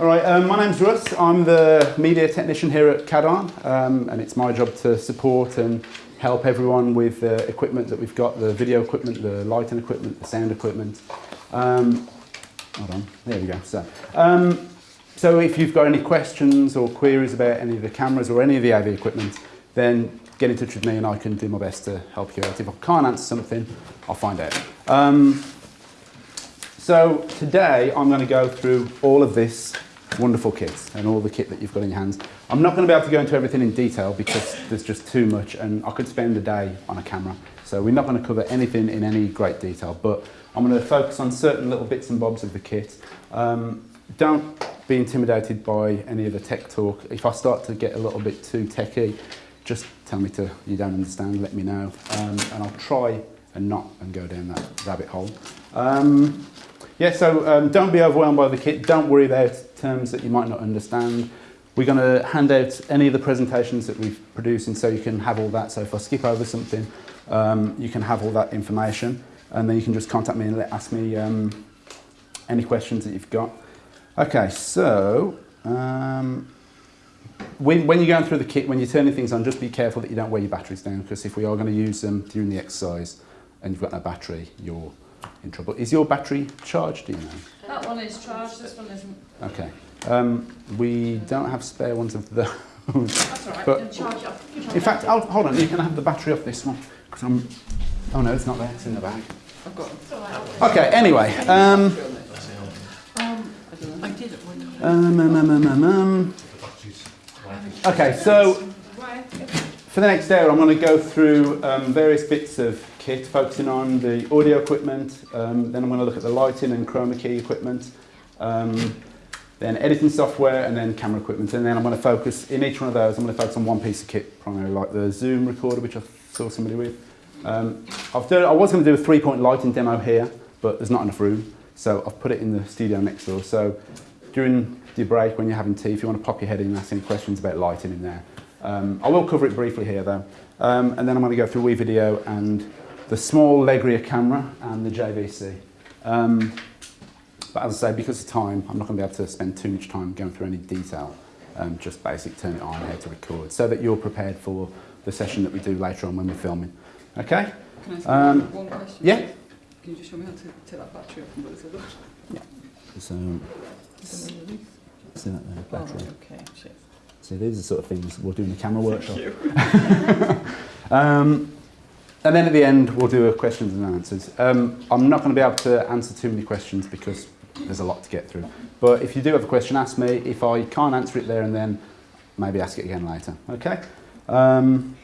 All right, um, my name's Russ. I'm the media technician here at CADARN, um, and it's my job to support and help everyone with the equipment that we've got, the video equipment, the lighting equipment, the sound equipment. Um, hold on, there we go. So, um, so if you've got any questions or queries about any of the cameras or any of the AV equipment, then get in touch with me and I can do my best to help you out. If I can't answer something, I'll find out. Um, so today I'm going to go through all of this wonderful kit and all the kit that you've got in your hands. I'm not going to be able to go into everything in detail because there's just too much and I could spend a day on a camera. So we're not going to cover anything in any great detail, but I'm going to focus on certain little bits and bobs of the kit. Um, don't be intimidated by any of the tech talk. If I start to get a little bit too techy, just tell me to, you don't understand, let me know. Um, and I'll try and not and go down that rabbit hole. Um, yeah, so um, don't be overwhelmed by the kit. Don't worry about terms that you might not understand. We're going to hand out any of the presentations that we've produced and so you can have all that. So if I skip over something, um, you can have all that information and then you can just contact me and let, ask me um, any questions that you've got. Okay, so um, when, when, you're going through the kit, when you're turning things on, just be careful that you don't wear your batteries down because if we are going to use them during the exercise and you've got no battery, you're in trouble. Is your battery charged, do you know? That one is charged, this one isn't. Okay. Um, we don't have spare ones of those. That's all right, but charge it up. In fact, I'll, hold on, you can have the battery off this one. Because I'm... Oh no, it's not there, it's in the bag. I've got Okay, anyway. Um, I did it one time. um, um, um, um, um, um. Okay, so for the next hour, I'm going to go through um, various bits of kit, focusing on the audio equipment. Um, then I'm going to look at the lighting and chroma key equipment. Um, then editing software, and then camera equipment. And then I'm going to focus, in each one of those, I'm going to focus on one piece of kit, primarily like the Zoom recorder, which I saw somebody with. Um, done, I was going to do a three-point lighting demo here, but there's not enough room. So I've put it in the studio next door. So during your break, when you're having tea, if you want to pop your head in and ask any questions about lighting in there. Um, I will cover it briefly here though. Um, and then I'm going to go through WeVideo and the small Legria camera and the JVC. Um, but as I say, because of time, I'm not going to be able to spend too much time going through any detail. Um, just basic turn it on, how to record, so that you're prepared for the session that we do later on when we're filming. Okay? Can I ask Um, one question? Yeah? Can you just show me how to take that battery off and put this other? So, see that there, Oh, battery. okay, shit. See, these are the sort of things we'll do in the camera workshop. Um, and then at the end, we'll do a questions and answers. Um, I'm not going to be able to answer too many questions because there's a lot to get through. But if you do have a question, ask me. If I can't answer it there and then, maybe ask it again later. Okay? Um,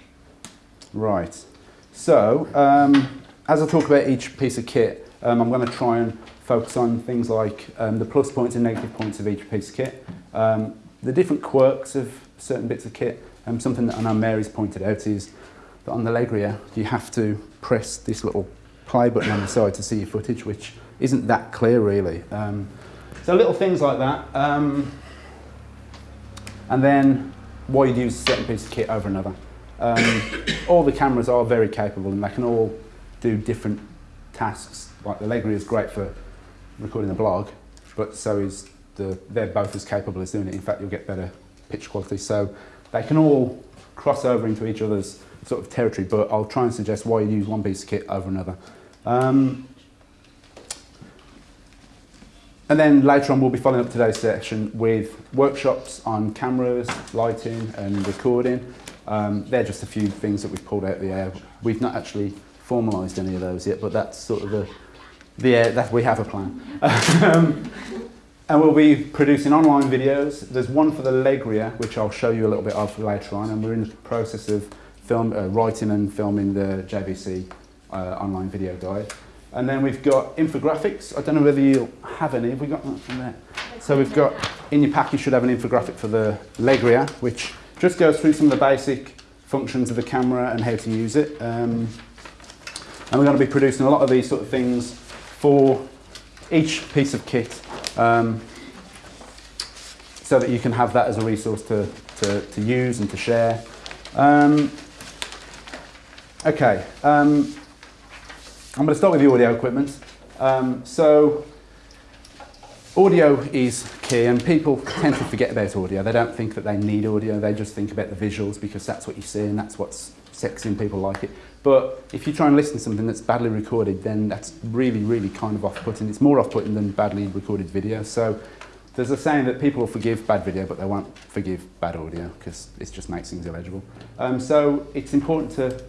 right. So, um, as I talk about each piece of kit, um, I'm going to try and focus on things like um, the plus points and negative points of each piece of kit, um, the different quirks of certain bits of kit, and something that I know Mary's pointed out is that on the Legria, you have to press this little play button on the side to see your footage, which isn't that clear really. Um, so little things like that. Um, and then why you'd use a certain piece of kit over another. Um, all the cameras are very capable and they can all do different tasks. Like the Legria is great for recording a blog, but so is the, they're both as capable as doing it. In fact, you'll get better pitch quality. So they can all cross over into each other's sort of territory, but I'll try and suggest why you use one piece of kit over another. Um, and then later on, we'll be following up today's session with workshops on cameras, lighting, and recording. Um, they're just a few things that we've pulled out of the air. We've not actually formalised any of those yet, but that's sort of the, the air, that we have a plan. um, and we'll be producing online videos. There's one for the Legria, which I'll show you a little bit of later on, and we're in the process of film, uh, writing and filming the JVC uh, online video guide. And then we've got infographics. I don't know whether you'll have any. Have we got that from there? So we've got, in your pack you should have an infographic for the Legria, which just goes through some of the basic functions of the camera and how to use it. Um, and we're going to be producing a lot of these sort of things for each piece of kit um, so that you can have that as a resource to, to, to use and to share. Um, okay, um, I'm going to start with the audio equipment. Um, so audio is key and people tend to forget about audio. They don't think that they need audio, they just think about the visuals because that's what you see and that's what's sexy and people like it. But if you try and listen to something that's badly recorded, then that's really, really kind of off-putting. It's more off-putting than badly recorded video. So there's a saying that people will forgive bad video, but they won't forgive bad audio because it just makes things illegible. Um, so it's important to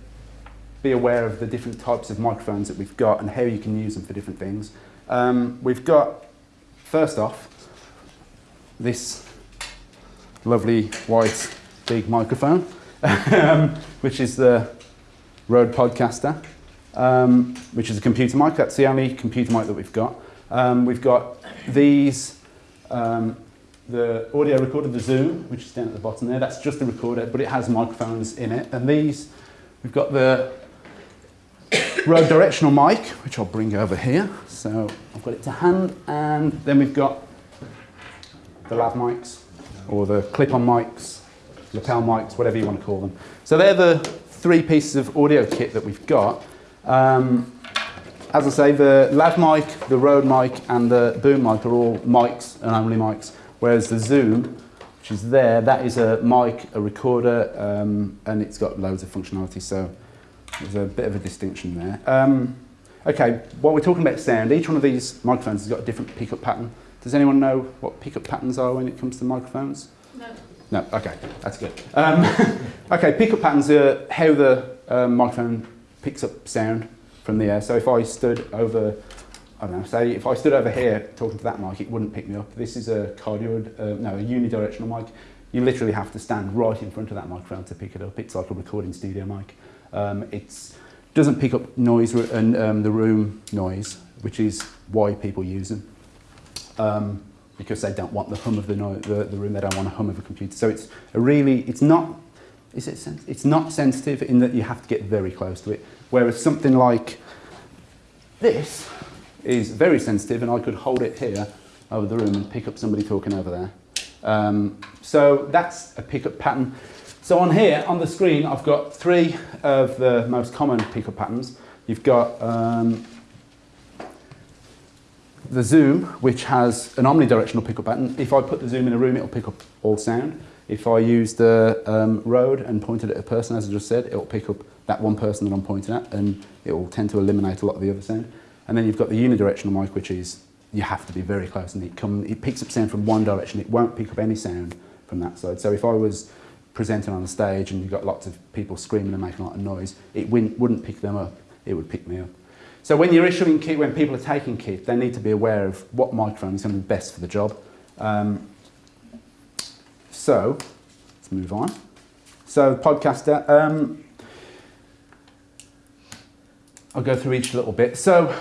be aware of the different types of microphones that we've got and how you can use them for different things. Um, we've got, first off, this lovely white big microphone, um, which is the Rode Podcaster, um, which is a computer mic. That's the only computer mic that we've got. Um, we've got these, um, the audio recorder, the Zoom, which is down at the bottom there. That's just a recorder, but it has microphones in it. And these, we've got the Rode directional mic, which I'll bring over here. So I've got it to hand, and then we've got the lav mics, or the clip-on mics, lapel mics, whatever you want to call them. So they're the three pieces of audio kit that we've got. Um, as I say, the lav mic, the Rode mic, and the boom mic are all mics and only mics, whereas the Zoom, which is there, that is a mic, a recorder, um, and it's got loads of functionality. So there's a bit of a distinction there. Um, okay, while we're talking about sound, each one of these microphones has got a different pickup pattern. Does anyone know what pickup patterns are when it comes to microphones? No. No, okay, that's good. Um, okay, pickup patterns are how the um, microphone picks up sound from the air. So if I stood over, I don't know, say if I stood over here talking to that mic, it wouldn't pick me up. This is a cardioid, uh, no, a unidirectional mic. You literally have to stand right in front of that microphone to pick it up. It's like a recording studio mic. Um, it doesn't pick up noise and um, the room noise, which is why people use them. Um, because they don't want the hum of the, no the, the room, they don't want a hum of a computer. So it's a really, it's not, is it it's not sensitive in that you have to get very close to it. Whereas something like this is very sensitive and I could hold it here over the room and pick up somebody talking over there. Um, so that's a pickup pattern. So on here, on the screen, I've got three of the most common pickup patterns. You've got um, the zoom, which has an omnidirectional pickup pattern. If I put the zoom in a room, it'll pick up all sound. If I use the um, Rode and pointed at a person, as I just said, it'll pick up that one person that I'm pointing at, and it will tend to eliminate a lot of the other sound. And then you've got the unidirectional mic, which is you have to be very close, and it, come, it picks up sound from one direction. It won't pick up any sound from that side. So if I was presenting on a stage and you've got lots of people screaming and making a lot of noise, it wouldn't pick them up, it would pick me up. So when you're issuing kit, when people are taking kit, they need to be aware of what microphone is going to be best for the job. Um, so, let's move on. So, podcaster, um, I'll go through each little bit. So,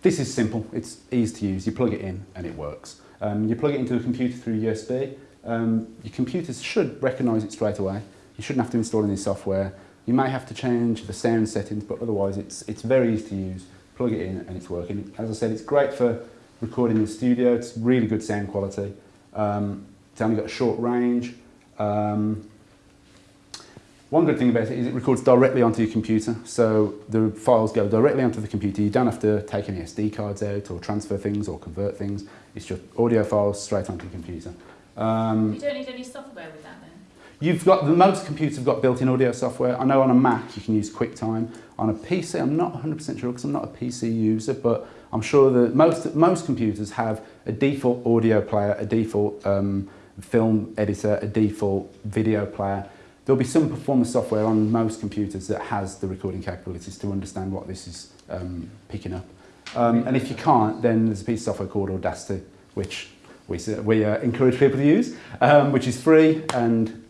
this is simple. It's easy to use. You plug it in and it works. Um, you plug it into a computer through USB. Um, your computer should recognise it straight away. You shouldn't have to install any software. You may have to change the sound settings, but otherwise it's, it's very easy to use. Plug it in and it's working. As I said, it's great for recording in the studio. It's really good sound quality. Um, it's only got a short range. Um, one good thing about it is it records directly onto your computer. So the files go directly onto the computer. You don't have to take any SD cards out or transfer things or convert things. It's just audio files straight onto your computer. Um, you don't need any software with that then? You've got, the most computers have got built-in audio software. I know on a Mac you can use QuickTime. On a PC, I'm not 100% sure because I'm not a PC user, but I'm sure that most, most computers have a default audio player, a default um, film editor, a default video player. There'll be some performance software on most computers that has the recording capabilities to understand what this is um, picking up. Um, and if you can't, then there's a piece of software called Audacity, which we, we uh, encourage people to use, um, which is free and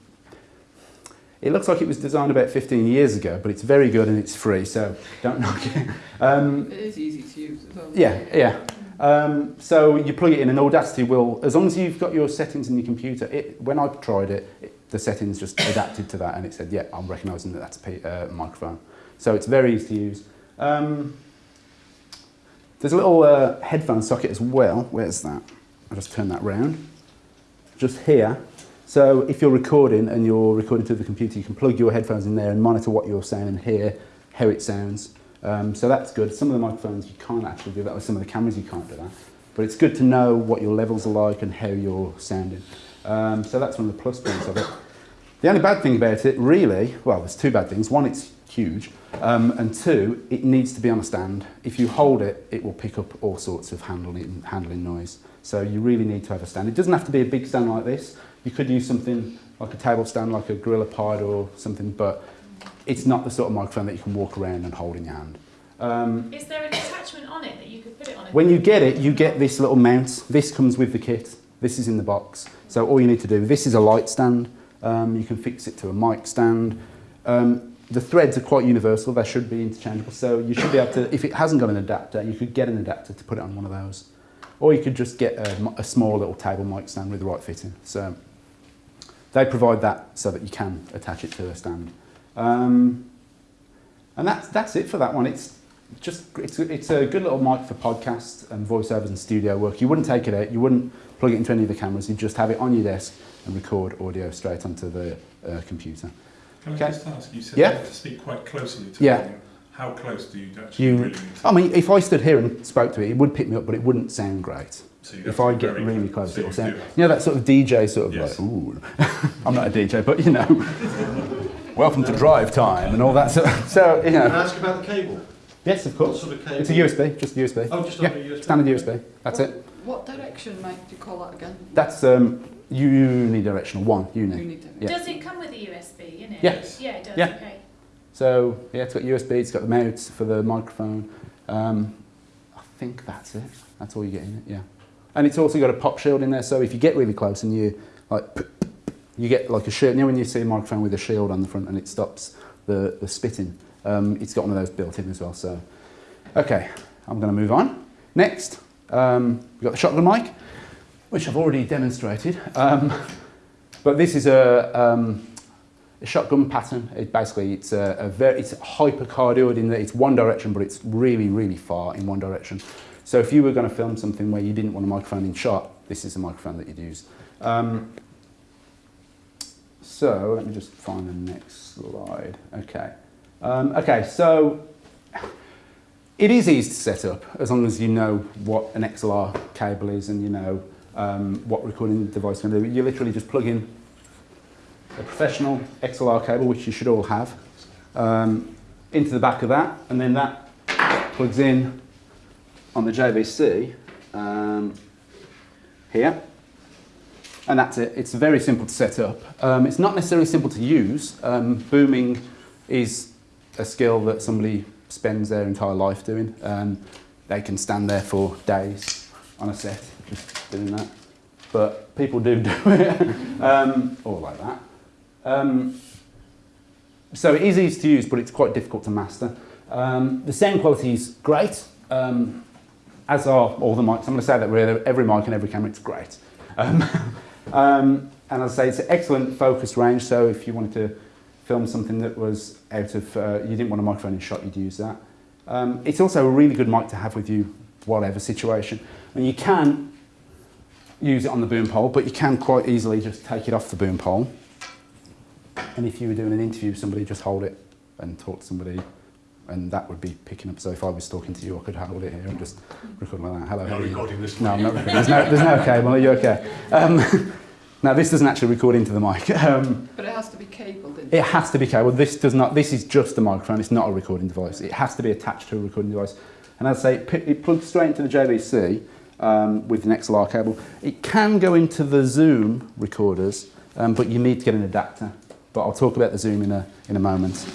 it looks like it was designed about 15 years ago, but it's very good and it's free, so don't knock it. Um, it is easy to use as well. Yeah, yeah. Um, so you plug it in and Audacity will, as long as you've got your settings in your computer, it, when I tried it, it, the settings just adapted to that and it said, yeah, I'm recognising that that's a uh, microphone. So it's very easy to use. Um, there's a little uh, headphone socket as well. Where's that? I'll just turn that round. Just here. So if you're recording and you're recording through the computer, you can plug your headphones in there and monitor what you're saying and hear how it sounds. Um, so that's good. Some of the microphones you can't actually do that, or some of the cameras you can't do that. But it's good to know what your levels are like and how you're sounding. Um, so that's one of the plus points of it. The only bad thing about it, really, well, there's two bad things. One, it's huge, um, and two, it needs to be on a stand. If you hold it, it will pick up all sorts of handling, handling noise. So you really need to have a stand. It doesn't have to be a big stand like this. You could use something like a table stand, like a Gorilla Pod or something, but it's not the sort of microphone that you can walk around and hold in your hand. Um, Is there an attachment on it that you could put it on? when you get it, you get this little mount. This comes with the kit. This is in the box. So all you need to do, this is a light stand. Um, you can fix it to a mic stand. Um, the threads are quite universal. They should be interchangeable. So you should be able to, if it hasn't got an adapter, you could get an adapter to put it on one of those. Or you could just get a, a small little table mic stand with the right fitting. So they provide that so that you can attach it to a stand. Um, and that's, that's it for that one. It's just it's, it's a good little mic for podcasts and voiceovers and studio work. You wouldn't take it out, you wouldn't plug it into any of the cameras, you'd just have it on your desk and record audio straight onto the uh, computer. Can I just ask, you said Yeah. you have to speak quite closely to Yeah. it. How close do you actually You- really need to? I mean, if I stood here and spoke to it, it would pick me up, but it wouldn't sound great. so If I get really close, so it'll you sound. You know that sort of DJ sort of Yes. like, ooh. I'm not a DJ, but you know, welcome to drive time and all that. So, so you Can I know, ask about the cable? yes, of What course. sort of cable? It's a USB, just USB. Oh, just Yeah, a USB. Standard USB. That's it. What direction, mic, do you call that again? That's um, unidirectional one uni. You need. Yeah. Does it come with a USB in it? Yes. Yeah, it does. Yeah. Okay. So yeah, it's got USB, it's got the mount for the microphone. Um, I think that's it. That's all you get in it. Yeah, and it's also got a pop shield in there. So if you get really close and you like, you get like a shield. You know when you see a microphone with a shield on the front and it stops the the spitting. Um, it's got one of those built in as well. So okay, I'm going to move on. Next, um, we've got the shotgun mic, which I've already demonstrated. Um, but this is a um, a shotgun pattern. It basically, it's a, a very, it's hypercardioid in that it's one direction, but it's really, really far in one direction. So if you were going to film something where you didn't want a microphone in shot, this is the microphone that you'd use. Um, so let me just find the next slide. Okay. Um, okay, so it is easy to set up as long as you know what an XLR cable is and you know um, what recording device can do. You literally just plug in a professional XLR cable, which you should all have, um, into the back of that, and then that plugs in on the JVC um, here, and that's it. It's very simple to set up. Um, it's not necessarily simple to use. Um, booming is a skill that somebody spends their entire life doing. Um, they can stand there for days on a set just doing that. But people do do it, um, or like that. Um, so it is easy to use, but it's quite difficult to master. Um, the sound quality is great, um, as are all the mics. I'm going to say that with every mic and every camera, it's great. Um, um, and as I say, it's an excellent focus range, so if you wanted to film something that was out of, uh, you didn't want a microphone in shot, you'd use that. Um, it's also a really good mic to have with you, whatever situation. And you can use it on the boom pole, but you can quite easily just take it off the boom pole. And if you were doing an interview with somebody, just hold it and talk to somebody, and that would be picking up. So if I was talking to you, I could hold it here and just record like that. Hello. Not how are you? recording this No. I'm not recording. There's no, there's no cable. Are you okay? Um, now this doesn't actually record into the mic. Um, But it has to be cabled in. it has to be cabled. This does not. This is just a microphone. It's not a recording device. It has to be attached to a recording device. And as I say, it, it plugs straight into the JVC um, with an XLR cable. It can go into the Zoom recorders, um, but you need to get an adapter. But I'll talk about the Zoom in a in a moment.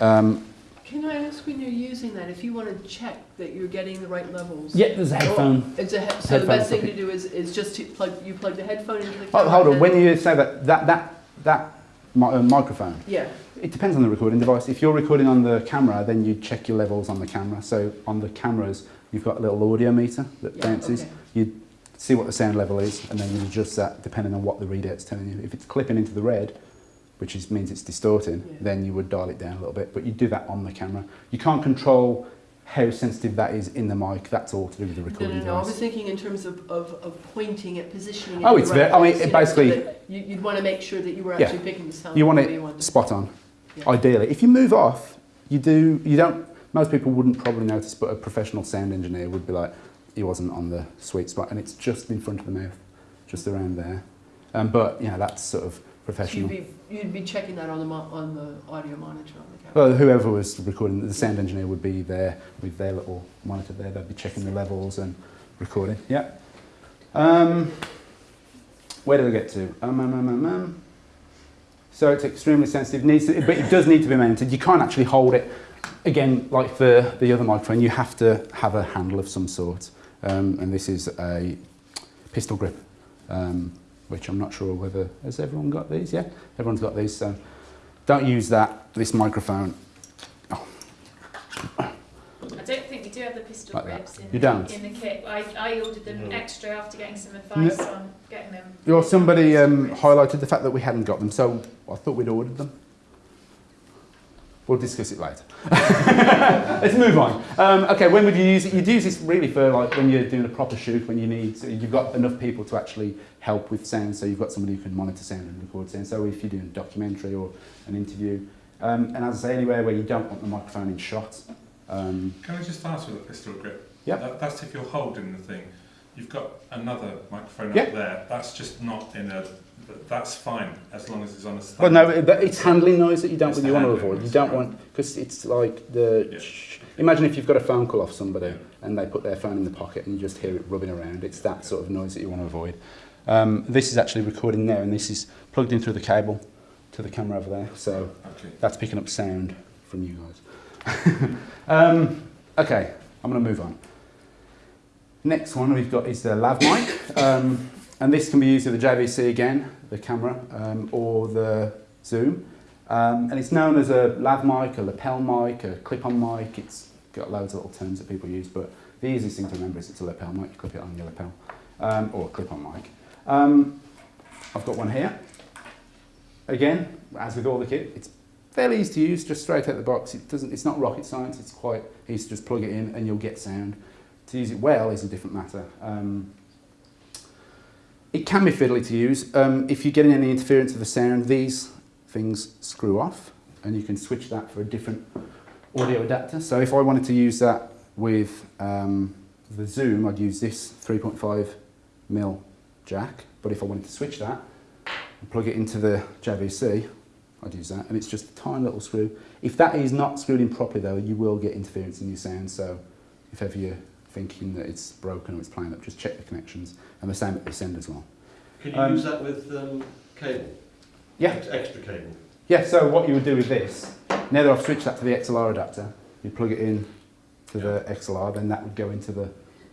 Um, Can I ask when you're using that, if you want to check that you're getting the right levels? yeah, there's a headphone. It's a he- so the best thing to do is, is just to plug, you plug the headphone into the Oh, hold on. When you say that that that that mi- uh, microphone, Yeah, It depends on the recording device. If you're recording on the camera, then you check your levels on the camera. So on the cameras, you've got a little audio meter that Yeah, bounces. okay. You see what the sound level is, and then you adjust that depending on what the readout's telling you. If it's clipping into the red, which is, means it's distorting, Yeah. then you would dial it down a little bit. But you do that on the camera. You can't control how sensitive that is in the mic. That's all to do with the no, recording no, no, I was thinking in terms of, of, of pointing it, positioning it. Oh, it's right very- I mean, it you know, so basically- You, you'd want to make sure that you were Yeah. actually picking the sound. You want it wanted. spot on. Yeah. Ideally, if you move off, you do. You don't. Most people wouldn't probably notice, but a professional sound engineer would be like, he wasn't on the sweet spot, and it's just in front of the mouth, just around there. Um, but you know that's sort of So you'd professional. be, you'd be checking that on the, mo- on the audio monitor on the camera? Well, whoever was recording, the sound engineer would be there with their little monitor there. They'd be checking the levels and recording. Yeah. Um, where did I get to? Um, um, um, um, um. So it's extremely sensitive, needs to, but it does need to be mounted. You can't actually hold it. Again, like the, the other microphone, you have to have a handle of some sort. Um, and this is a pistol grip, um, which I'm not sure whether, has everyone got these? Yeah, everyone's got these. So don't use that, this microphone. I don't think we do have the pistol Like that. grips in, You don't? in the kit. I, I ordered them No. extra after getting some advice on getting them. Well, somebody um, highlighted the fact that we hadn't got them, so I thought we'd ordered them. We'll discuss it later. Let's move on. Um, okay, when would you use it? You'd use this really for like when you're doing a proper shoot, when you need, so you've got enough people to actually help with sound, so you've got somebody who can monitor sound and record sound. So if you're doing a documentary or an interview, um, and as I say, anywhere where you don't want the microphone in shot. Um, Can I just ask with a pistol grip? Yeah. That, that's if you're holding the thing. You've got another microphone Yeah. up there. That's just not in a. th- That's fine as long as it's on a stand. well, no, but it's handling noise that you don't you want to avoid. You don't want because it's like the. Yeah. Imagine if you've got a phone call off somebody. Yeah. and they put their phone in the pocket and you just hear it rubbing around. It's that sort of noise that you want to avoid. Um, this is actually recording there and this is plugged in through the cable to the camera over there. So Okay. that's picking up sound from you guys. um, okay, I'm going to move on. Next one we've got is the lav mic. Um, and this can be used with the JVC again, the camera, um, or the Zoom. Um, and it's known as a lav mic, a lapel mic, a clip-on mic. It's got loads of little terms that people use, but the easiest thing to remember is it's a lapel mic. You clip it on your lapel, um, or a clip-on mic. Um, I've got one here. Again, as with all the kit, it's fairly easy to use, just straight out of the box. It doesn't, it's not rocket science, it's quite easy to just plug it in and you'll get sound. To use it well is a different matter. Um, it can be fiddly to use. Um, if you're getting any interference of the sound, these things screw off and you can switch that for a different audio adapter. So if I wanted to use that with um, the Zoom, I'd use this 3.5 mil jack. But if I wanted to switch that and plug it into the JVC, I'd use that. And it's just a tiny little screw. If that is not screwed in properly though, you will get interference in your sound. So if ever you're thinking that it's broken or it's playing up, just check the connections. And the same at this end as well. Can you Um, use that with um, cable? Yeah, Ex- Extra cable? Yeah, so what you would do with this, now that I've switched that to the XLR adapter, you plug it in to the XLR, then that would go into the,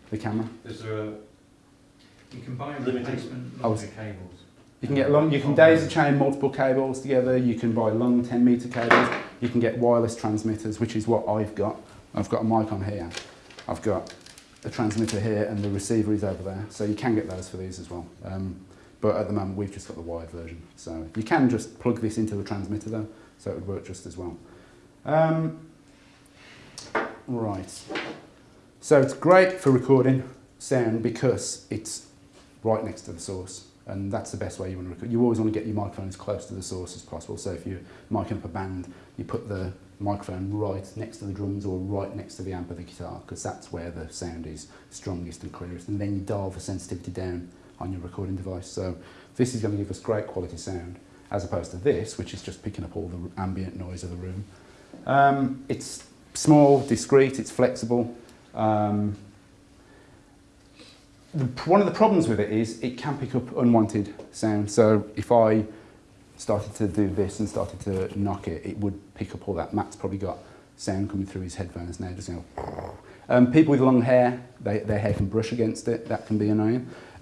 the camera. Is there a, You can buy Limited- replacement longer cables. You can get long, you can daisy chain multiple cables together, you can buy long 10 meter cables, you can get wireless transmitters, which is what I've got. I've got a mic on here, I've got a transmitter here and the receiver is over there, so you can get those for these as well. Um, but at the moment we've just got the wired version, so you can just plug this into the transmitter though, so it would work just as well. Um, right, so it's great for recording sound because it's right next to the source. And that's the best way you want to record. You always want to get your microphone as close to the source as possible. So if you're micing up a band, you put the microphone right next to the drums or right next to the amp of the guitar because that's where the sound is strongest and clearest. And then you dial the sensitivity down on your recording device. So this is going to give us great quality sound as opposed to this, which is just picking up all the ambient noise of the room. Um, it's small, discreet, it's flexible. Um, the, one of the problems with it is it can pick up unwanted sound. So if I started to do this and started to knock it, it would pick up all that. Matt's probably got sound coming through his headphones now, just know. Um, people with long hair, they, their hair can brush against it. That can be annoying.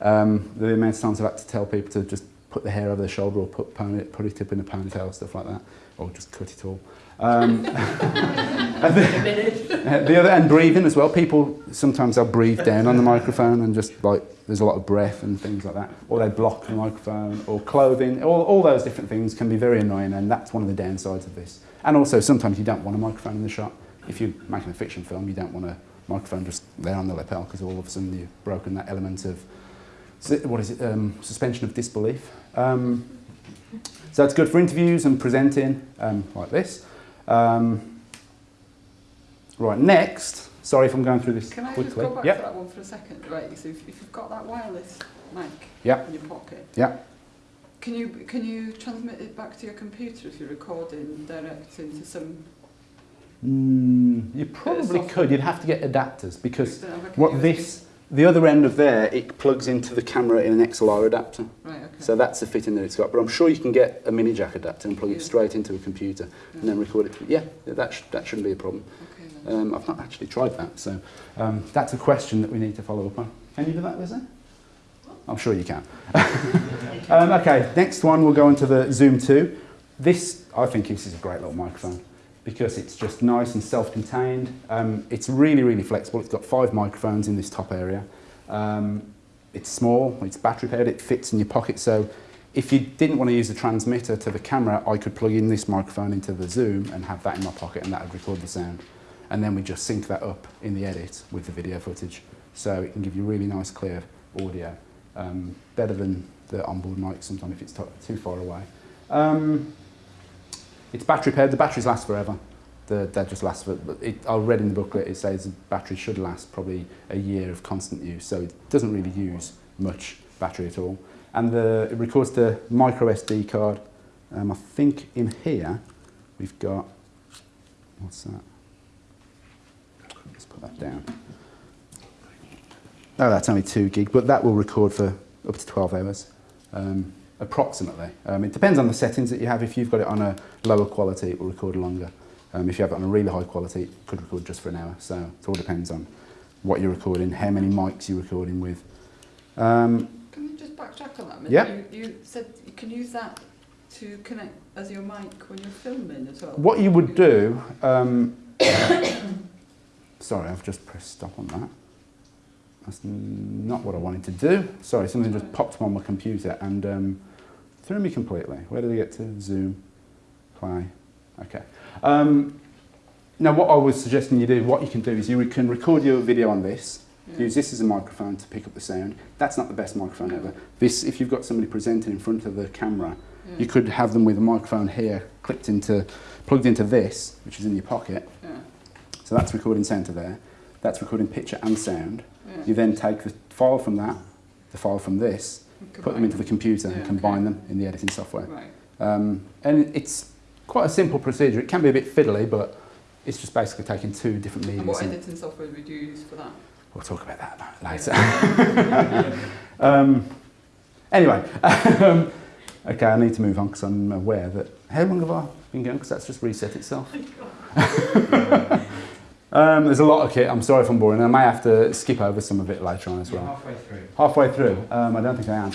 um, the amount of times I've had to tell people to just put the hair over their shoulder or put, pony, put it up in a ponytail, stuff like that, or just cut it all. Um, the- the other and breathing as well. People sometimes they'll breathe down on the microphone and just like there's a lot of breath and things like that, or they block the microphone, or clothing. All, all those different things can be very annoying, and that's one of the downsides of this. And also sometimes you don't want a microphone in the shot. If you're making a fiction film, you don't want a microphone just there on the lapel because all of a sudden you've broken that element of what is it? Um, suspension of disbelief. Um, so it's good for interviews and presenting um, like this. Um, right, next, Sorry if I'm going through this Can I just quickly. go back Yep. to that one for a second? Right, so if, if you've got that wireless mic Yep. in your pocket, Yep. can you can you transmit it back to your computer if you're recording direct into some? Mm, you probably could. You'd have to get adapters because don't have a what this, the other end of there, it plugs into the camera in an XLR adapter. Right, okay. So that's the fitting that it's got. But I'm sure you can get a mini jack adapter and plug Yeah. it straight into a computer and then record it. Yeah, that, sh- that shouldn't be a problem. okay. Um, I've not actually tried that, so um, that's a question that we need to follow up on. Can you do that, Lizzie? I'm sure you can. um, okay, next one we'll go into the Zoom 2. This, I think this is a great little microphone because it's just nice and self-contained. Um, it's really, really flexible. It's got five microphones in this top area. Um, it's small, it's battery powered, it fits in your pocket. So if you didn't want to use the transmitter to the camera, I could plug in this microphone into the Zoom and have that in my pocket and that would record the sound. And then we just sync that up in the edit with the video footage. So it can give you really nice, clear audio. Um, better than the onboard mic sometimes if it's too far away. Um, it's battery powered. The batteries last forever. The, that just last for. It, I read in the booklet it says the battery should last probably a year of constant use, so it doesn't really use much battery at all. And the, it records the micro SD card. Um, I think in here we've got what's that? Let's put that down. Oh, that's only two gig, but that will record for up to 12 hours, um, approximately. Um, it depends on the settings that you have. If you've got it on a lower quality, it will record longer. Um, if you have it on a really high quality, it could record just for an hour. So it all depends on what you're recording, how many mics you're recording with. Um, Can you just backtrack on that a minute? Yeah. You, you said you can use that to connect as your mic when you're filming as well. what you would do, um, sorry, I've just pressed stop on that. That's not what I wanted to do. Sorry, something just popped up on my computer and um, threw me completely. Where did I get to? Zoom, play. Okay. Um, now, what I was suggesting you do, what you can do is you can record your video on this, Yeah. use this as a microphone to pick up the sound. That's not the best microphone ever. This, if you've got somebody presenting in front of the camera, Yeah. you could have them with a microphone here, clipped into, plugged into this, which is in your pocket. Yeah. So that's recording to there. That's recording picture and sound. Yeah. You then take the file from that, the file from this, put them into the computer Yeah, and combine okay. them in the editing software. Right. Um, and it's quite a simple procedure. It can be a bit fiddly, but it's just basically taking two different And mediums. what editing software would you use for that? We'll talk about that later. um, anyway, um, okay, I need to move on because I'm aware that. How long have I been going? Because that's just reset itself. um, there's a lot of kit. I'm sorry if I'm boring. I may have to skip over some of it later on as You're well. halfway through. Halfway through. Um, I don't think I am.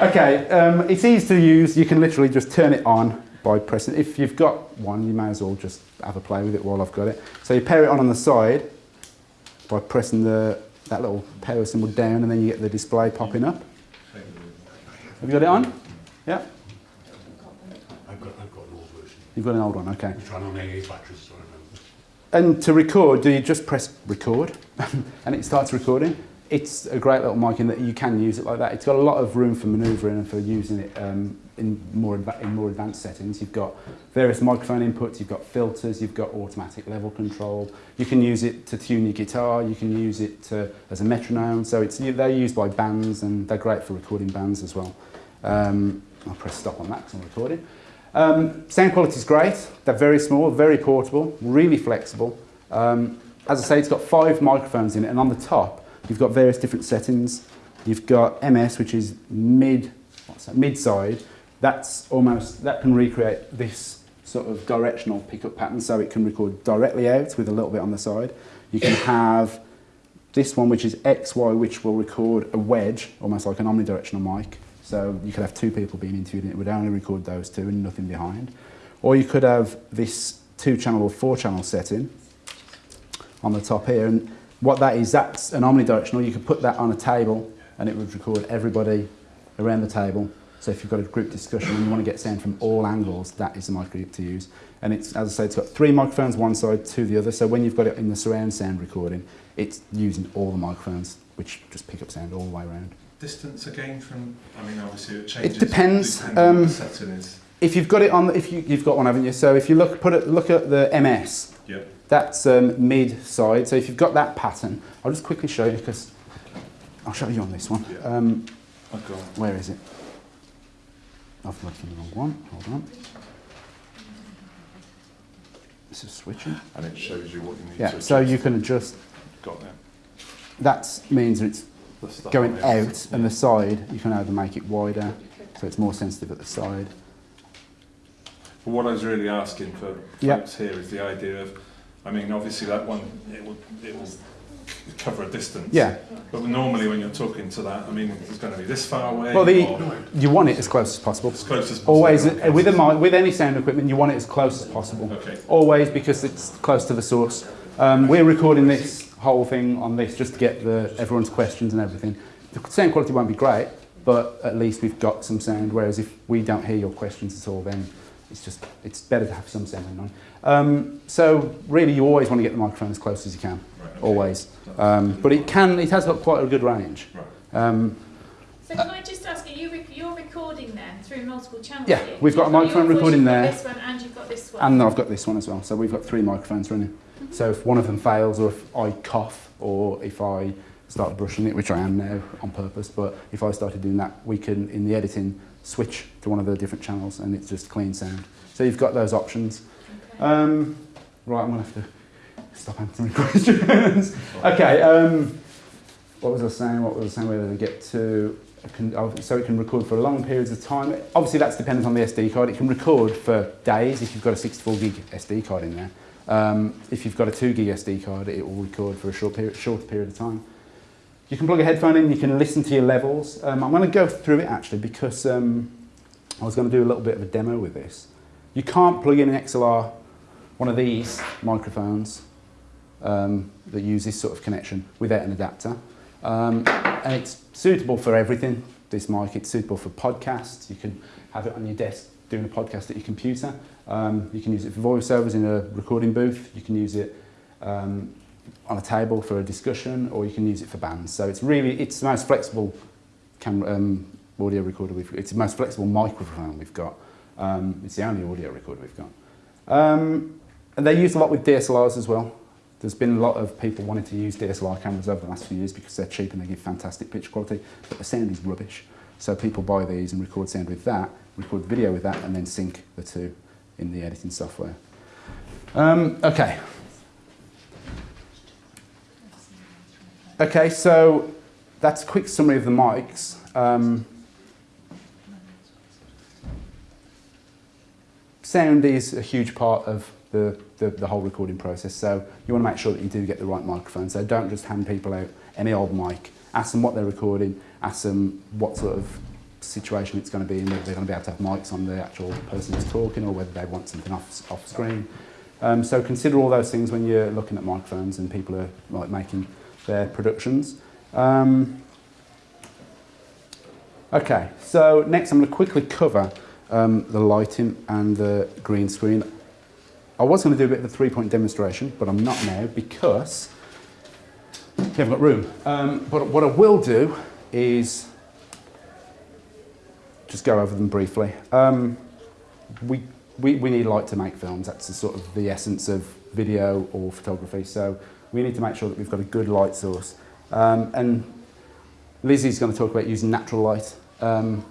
okay, um, it's easy to use. You can literally just turn it on by pressing. If you've got one, you may as well just have a play with it while I've got it. So you pair it on on the side by pressing the that little power symbol down, and then you get the display popping up. Have you got it on? Yeah, I've got, I've got an old version. You've got an old one. Okay. I'm trying on AA batteries, so. And to record, do you just press record and it starts recording? It's a great little mic in that you can use it like that. It's got a lot of room for manoeuvring and for using it um, in, more in more advanced settings. You've got various microphone inputs, you've got filters, you've got automatic level control. You can use it to tune your guitar, you can use it to, as a metronome. So it's, they're used by bands and they're great for recording bands as well. Um, I'll press stop on that because I'm recording. Um, sound quality is great. They're very small, very portable, really flexible. Um, as I say, it's got five microphones in it, and on the top, you've got various different settings. You've got MS, which is mid, what's that, mid side. That's almost that can recreate this sort of directional pickup pattern, so it can record directly out with a little bit on the side. You can have this one, which is XY, which will record a wedge, almost like an omnidirectional mic. So you could have two people being interviewed and it would only record those two and nothing behind. Or you could have this two channel or four channel setting on the top here. And what that is, that's an omnidirectional. You could put that on a table and it would record everybody around the table. So if you've got a group discussion and you want to get sound from all angles, that is the microphone to use. And it's, as I say, it's got three microphones one side, two the other. So when you've got it in the surround sound recording, it's using all the microphones, which just pick up sound all the way around. Distance again from, I mean, obviously it changes. depends, depending on um, what the setting is. If you've got it on, if you, you've got one, haven't you? So if you look, put it, look at the MS, Yep. that's um, mid side. So if you've got that pattern, I'll just quickly show you because I'll show you on this one. Yeah. Um, got where is it? I've looked in the wrong one. Hold on. This is switching. and it shows you what you need Yeah, to so you can adjust. got that. That means it's going out, and the side you can either make it wider, so it's more sensitive at the side. But what I was really asking for folks here is the idea of, I mean, obviously that one, it will, it will cover a distance. Yeah. But normally when you're talking to that, I mean, it's going to be this far away Well, the you want it as close as possible. as close as possible. Always Okay. with a with any sound equipment, you want it as close as possible. Okay. Always because it's close to the source. Um, we're recording this whole thing on this just to get the everyone's questions and everything. The sound quality won't be great, but at least we've got some sound. Whereas if we don't hear your questions at all, then it's just it's better to have some sound on. Um, so really, you always want to get the microphone as close as you can. Right, okay. Always. Um, but it can it has got quite a good range. Right. Um, So can I just ask you, you rec- you're recording then through multiple channels? Yeah, here? we've got a microphone yours, recording there. This one and you've got this one. And I've got this one as well. So we've got three microphones running. So if one of them fails, or if I cough, or if I start brushing it, which I am now on purpose, but if I started doing that, we can, in the editing, switch to one of the different channels and it's just clean sound. So you've got those options. Okay. Um, right, I'm going to have to stop answering questions. okay, um, what was I saying? What was I saying? Where did I get to? Can, oh, so it can record for long periods of time. Obviously, that's dependent on the SD card. It can record for days if you've got a 64 gig SD card in there. Um, if you've got a 2 gig SD card, it will record for a short period, short period of time. You can plug a headphone in, you can listen to your levels. Um, I'm going to go through it actually because um, I was going to do a little bit of a demo with this. You can't plug in an XLR, one of these microphones um, that use this sort of connection without an adapter. Um, and it's suitable for everything, this mic. It's suitable for podcasts. You can have it on your desk doing a podcast at your computer. Um, you can use it for voiceovers in a recording booth. You can use it um, on a table for a discussion, or you can use it for bands. So it's really, it's the most flexible camera, um, audio recorder we've It's the most flexible microphone we've got. Um, it's the only audio recorder we've got. Um, and they're used a lot with DSLRs as well. There's been a lot of people wanting to use DSLR cameras over the last few years because they're cheap and they give fantastic picture quality, but the sound is rubbish. So people buy these and record sound with that, record video with that, and then sync the two in the editing software. Um, okay. Okay, so that's a quick summary of the mics. Um, sound is a huge part of the, the, the whole recording process, so you want to make sure that you do get the right microphone. So don't just hand people out any old mic. Ask them what they're recording, ask them what sort of situation it's going to be and whether they're going to be able to have mics on the actual person who's talking or whether they want something off, off screen. Um, so consider all those things when you're looking at microphones and people are like making their productions. Um, okay, so next I'm going to quickly cover um, the lighting and the green screen. I was going to do a bit of a three-point demonstration, but I'm not now because we haven't got room. Um, but what I will do is just go over them briefly. Um, we, we, we need light to make films. That's the sort of the essence of video or photography. So we need to make sure that we've got a good light source. Um, and Lizzie's going to talk about using natural light. Um,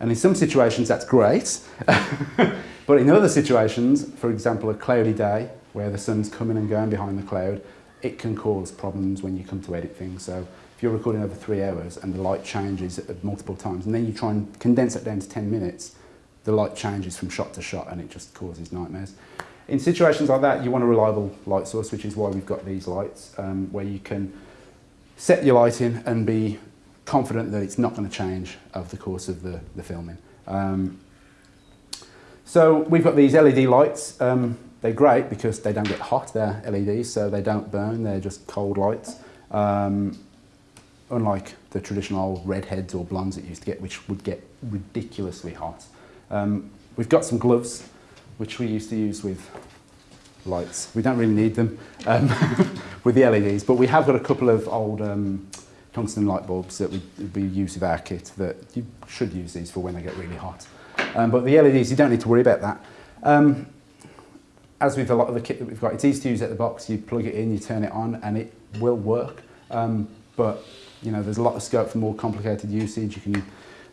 and in some situations that's great. but in other situations, for example, a cloudy day where the sun's coming and going behind the cloud, it can cause problems when you come to edit things. So if you're recording over three hours and the light changes multiple times, and then you try and condense it down to 10 minutes, the light changes from shot to shot and it just causes nightmares. In situations like that, you want a reliable light source, which is why we've got these lights, um, where you can set your lighting and be confident that it's not going to change over the course of the, the filming. Um, so we've got these LED lights. Um, they're great because they don't get hot. They're LEDs, so they don't burn. They're just cold lights. Um, unlike the traditional redheads or blondes that you used to get, which would get ridiculously hot. Um, we've got some gloves, which we used to use with lights. We don't really need them um, with the LEDs, but we have got a couple of old um, tungsten light bulbs that we, we use with our kit that you should use these for when they get really hot. Um, but the LEDs, you don't need to worry about that. Um, as with a lot of the kit that we've got, it's easy to use at the box. You plug it in, you turn it on, and it will work. Um, but you know, there's a lot of scope for more complicated usage. You can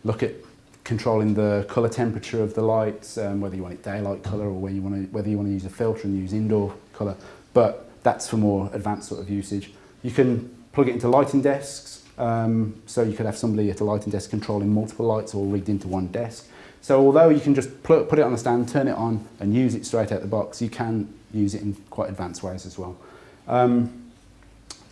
look at controlling the colour temperature of the lights, um, whether you want it daylight colour or whether you want to, whether you want to use a filter and use indoor colour. But that's for more advanced sort of usage. You can plug it into lighting desks. Um, so you could have somebody at a lighting desk controlling multiple lights all rigged into one desk. So although you can just put, it on the stand, turn it on and use it straight out of the box, you can use it in quite advanced ways as well. Um,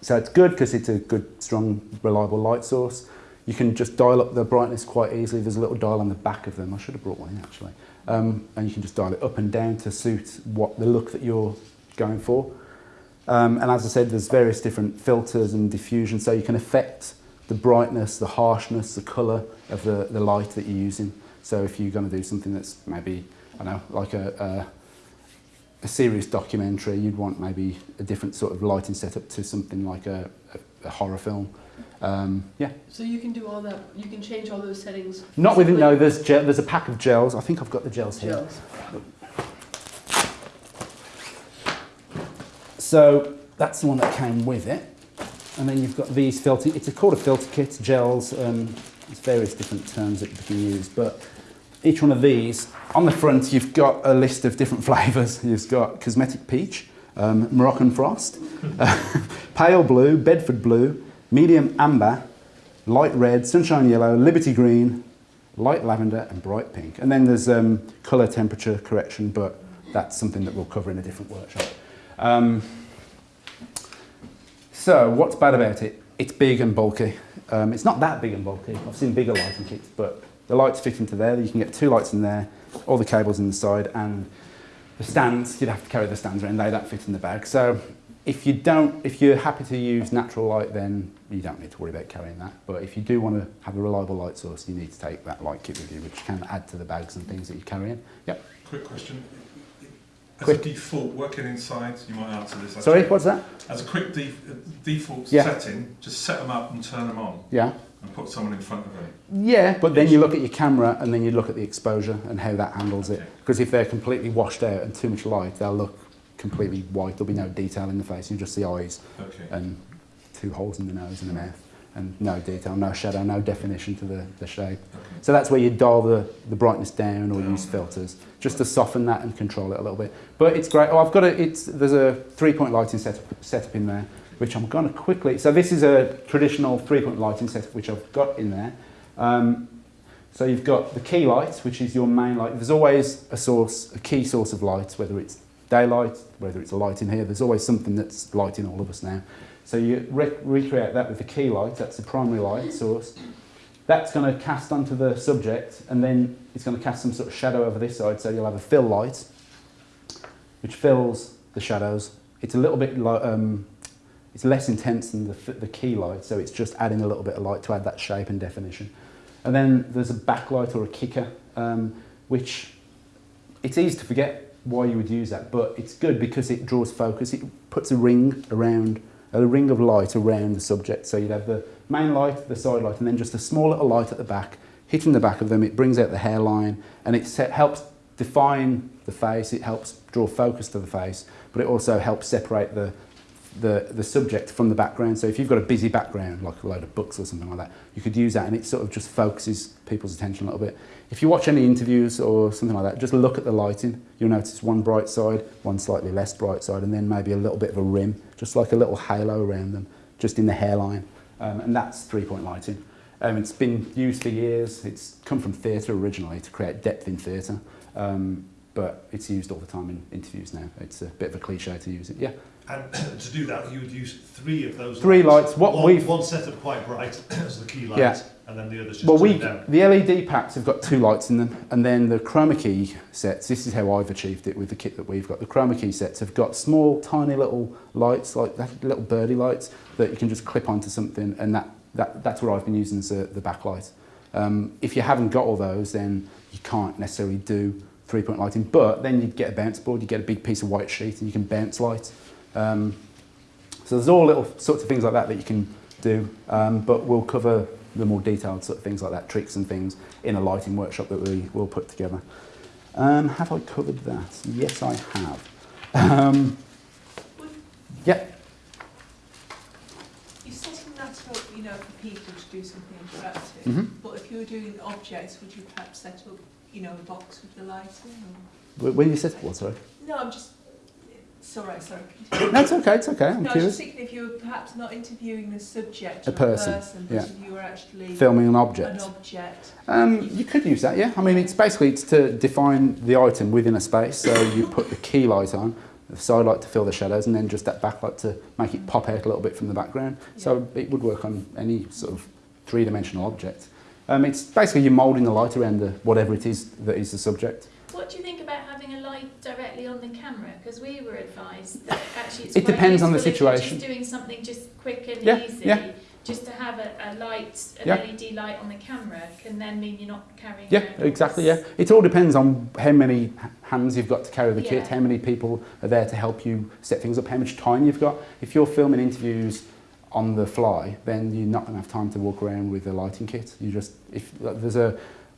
so it's good because it's a good, strong, reliable light source. You can just dial up the brightness quite easily. There's a little dial on the back of them. I should have brought one in actually. Um, and you can just dial it up and down to suit what the look that you're going for. Um, and as I said, there's various different filters and diffusion, so you can affect the brightness, the harshness, the colour of the, the light that you're using. So if you're going to do something that's maybe, I don't know, like a, a, a serious documentary, you'd want maybe a different sort of lighting setup to something like a, a, a horror film. Um, yeah. So you can do all that, you can change all those settings? Not within, no, there's, gel, there's a pack of gels. I think I've got the gels here. Gels. So that's the one that came with it. And then you've got these filter, it's a called a filter kit, gels, um, there's various different terms that you can use, but each one of these, on the front you've got a list of different flavours. You've got cosmetic peach, um, Moroccan frost, pale blue, Bedford blue, medium amber, light red, sunshine yellow, liberty green, light lavender and bright pink. And then there's um, colour temperature correction, but that's something that we'll cover in a different workshop. Um, so what's bad about it? It's big and bulky. Um, it's not that big and bulky. I've seen bigger lighting kits, but the lights fit into there. You can get two lights in there, all the cables in the side, and the stands, you'd have to carry the stands around. They don't fit in the bag. So if you don't, if you're happy to use natural light, then you don't need to worry about carrying that. But if you do want to have a reliable light source, you need to take that light kit with you, which can add to the bags and things that you carry in. Yep. Quick question. As Quick. a default, working inside, you might answer this. actually. Sorry, what's that? As a quick def- default Yeah. setting, just set them up and turn them on Yeah. And put someone in front of them. Yeah, but then you look at your camera and then you look at the exposure and how that handles it. Okay. Because if they're completely washed out and too much light, they'll look completely white. There'll be no detail in the face. You just see eyes Okay. and two holes in the nose and the mouth and no detail, no shadow, no definition to the, the shape. okay. So that's where you dial the, the brightness down or Down. use filters just to soften that and control it a little bit. But it's great. Oh, I've got a, it's, there's a three-point lighting setup, setup in there, which I'm going to quickly, so this is a traditional three-point lighting setup, which I've got in there. Um, so you've got the key light, which is your main light. There's always a source, a key source of light, whether it's daylight, whether it's a light in here. There's always something that's lighting all of us now. So you re- recreate that with the key light. That's the primary light source. That's going to cast onto the subject, and then it's going to cast some sort of shadow over this side. So you'll have a fill light, which fills the shadows. It's a little bit um, it's less intense than the, the key light, so it's just adding a little bit of light to add that shape and definition. And then there's a backlight or a kicker, um, which it's easy to forget why you would use that, but it's good because it draws focus. It puts a ring around, a ring of light around the subject. So you'd have the main light, the side light, and then just a small little light at the back, hitting the back of them. It brings out the hairline, and it set, helps define the face. It helps draw focus to the face, but it also helps separate the the, the subject from the background. So if you've got a busy background, like a load of books or something like that, you could use that and it sort of just focuses people's attention a little bit. If you watch any interviews or something like that, just look at the lighting. You'll notice one bright side, one slightly less bright side, and then maybe a little bit of a rim, just like a little halo around them, just in the hairline. Um, and that's three-point lighting. Um, it's been used for years. It's come from theatre originally to create depth in theatre. Um, but it's used all the time in interviews now. It's a bit of a cliche to use it. Yeah. And to do that, you would use three of those Three lights. lights. What one, we've- One set up quite bright as the key light, Yeah. and then the others just Well, we down. the LED packs have got two lights in them, and then the chroma key sets. This is how I've achieved it with the kit that we've got. The chroma key sets have got small, tiny little lights, like that, little birdie lights that you can just clip onto something, and that, that that's what I've been using as a, the backlight. Um, if you haven't got all those, then you can't necessarily do three-point lighting. But then you get a bounce board, you get a big piece of white sheet, and you can bounce light. Um, so there's all little sorts of things like that that you can do, um, but we'll cover the more detailed sort of things like that, tricks and things in a lighting workshop that we will put together. Um, have I covered that? Yes, I have. Um, yeah, You're setting that up, you know, for people to do something interactive. Mhm. But if you were doing objects, would you perhaps set up, you know, a box with the lighting? Or? Wh- when you said what, sorry? No, I'm just. Sorry. Sorry. No, it's okay, it's okay, I'm no, I was just thinking if you were perhaps not interviewing the subject, A person, a person but yeah. if you were actually Filming an object. an object. Um, you could use that, yeah. I mean, it's basically it's to define the item within a space. So you put the key light on, the side light to fill the shadows, and then just that backlight to make it pop out a little bit from the background. So it would work on any sort of three-dimensional object. Um, it's basically you're moulding the light around the whatever it is that is the subject. What do you think about having a light directly on the camera? Because we were advised that actually it's It depends on the if situation. just doing something just quick and Yeah, easy. yeah. Just to have a, a light, an Yeah. LED light on the camera can then mean you're not carrying Yeah, exactly. Yeah, it all depends on how many hands you've got to carry the kit, how many people are there to help you set things up, how much time you've got. If you're filming interviews on the fly, then you're not going to have time to walk around with a lighting kit. You just if like, there's a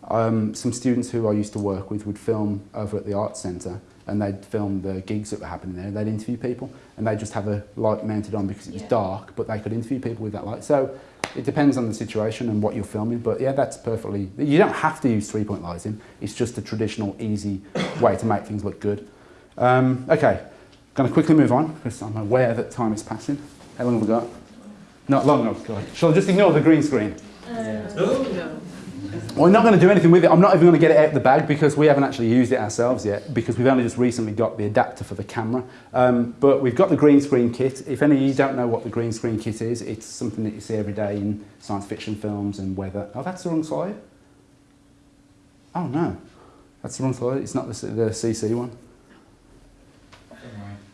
um, some students who I used to work with would film over at the arts centre and they'd film the gigs that were happening there. They'd interview people and they'd just have a light mounted on because it was Yeah. dark, but they could interview people with that light. So it depends on the situation and what you're filming, but yeah, that's perfectly. You don't have to use three point lighting. It's just a traditional, easy way to make things look good. Um, okay, going to quickly move on because I'm aware that time is passing. How long have we got? Not long enough. God. Shall I just ignore the green screen? No. We're not going to do anything with it. I'm not even going to get it out of the bag because we haven't actually used it ourselves yet because we've only just recently got the adapter for the camera. Um, but we've got the green screen kit. If any of you don't know what the green screen kit is, it's something that you see every day in science fiction films and weather. Oh, that's the wrong slide. Oh no, that's the wrong slide. It's not the, the CC one.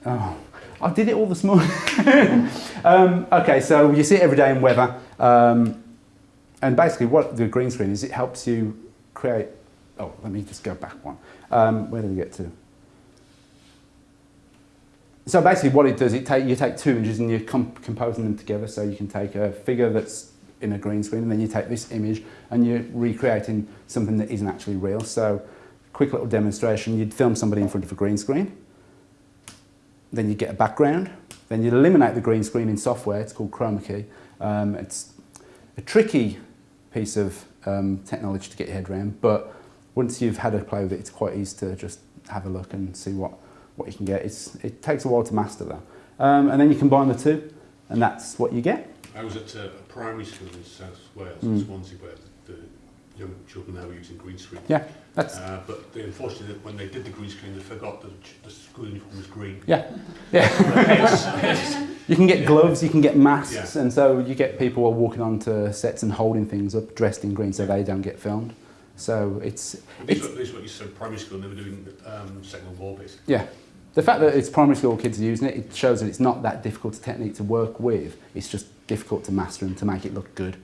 Oh, I did it all this morning. um, okay, so you see it every day in weather. Um, and basically what the green screen is, it helps you create, oh, let me just go back one. Um, where did we get to? So basically what it does, it take, you take two images and you're com- composing them together so you can take a figure that's in a green screen and then you take this image and you're recreating something that isn't actually real. So quick little demonstration, you'd film somebody in front of a green screen, then you get a background, then you eliminate the green screen in software, it's called chroma key. Um, it's a tricky piece of um, technology to get your head around, but once you've had a play with it, it's quite easy to just have a look and see what, what you can get. It's, it takes a while to master that. Um, and then you combine the two, and that's what you get. I was at a primary school in South Wales, Mm. Swansea, where young children now are using green screen. Yeah, that's, Uh, but they, unfortunately, when they did the green screen, they forgot that the school uniform was green. yeah, yeah. you can get gloves, you can get masks, Yeah. and so you get people are walking onto sets and holding things up dressed in green so they don't get filmed. So it's, But These It's- were, these were what you said primary school, and they were doing um, Second World War, basically. Yeah. The fact that it's primary school kids are using it, it shows that it's not that difficult a technique to work with. It's just difficult to master and to make it look good.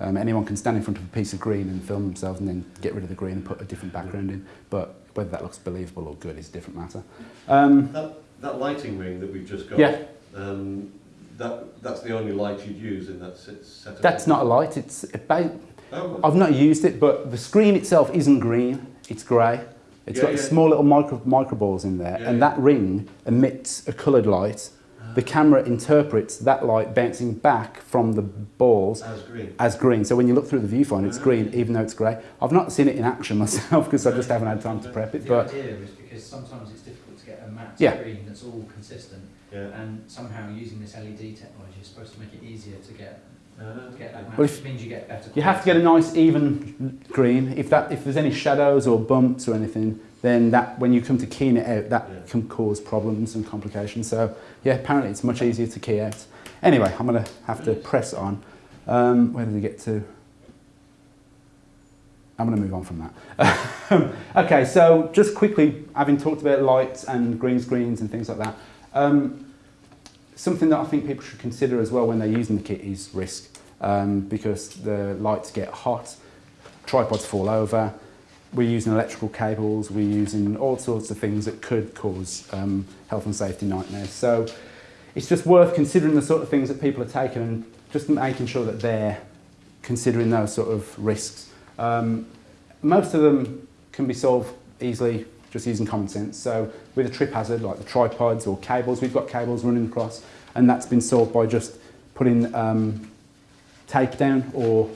Um, anyone can stand in front of a piece of green and film themselves and then get rid of the green and put a different background in. But whether that looks believable or good is a different matter. Um, That, that lighting ring that we've just got, yeah, um, that, that's the only light you'd use in that set- setup? that's not a light. It's about, Oh, I've not used it, but the screen itself isn't green. It's grey. It's Yeah, got yeah. small little micro, micro balls in there, Yeah, and that ring emits a coloured light. The camera interprets that light bouncing back from the balls as green. as green. So when you look through the viewfinder, it's green, even though it's grey. I've not seen it in action myself because I just haven't had time to prep it. The But idea is because sometimes it's difficult to get a matte Yeah. screen that's all consistent, Yeah. and somehow using this LED technology is supposed to make it easier to get Uh, to get that matte. Well, if- which means you get better. you have to get a nice even green. If that if there's any shadows or bumps or anything, then that when you come to keying it out, that Yeah. can cause problems and complications. So yeah, apparently it's much easier to key out. Anyway, I'm gonna have to press on. Um, where did we get to? I'm going to move on from that. okay, so just quickly, having talked about lights and green screens and things like that, um, something that I think people should consider as well when they're using the kit is risk, um, because the lights get hot, tripods fall over, we're using electrical cables, we're using all sorts of things that could cause um, health and safety nightmares. So it's just worth considering the sort of things that people are taking and just making sure that they're considering those sort of risks. Um, most of them can be solved easily just using common sense. So with a trip hazard, like the tripods or cables, we've got cables running across, and that's been solved by just putting um, tape down or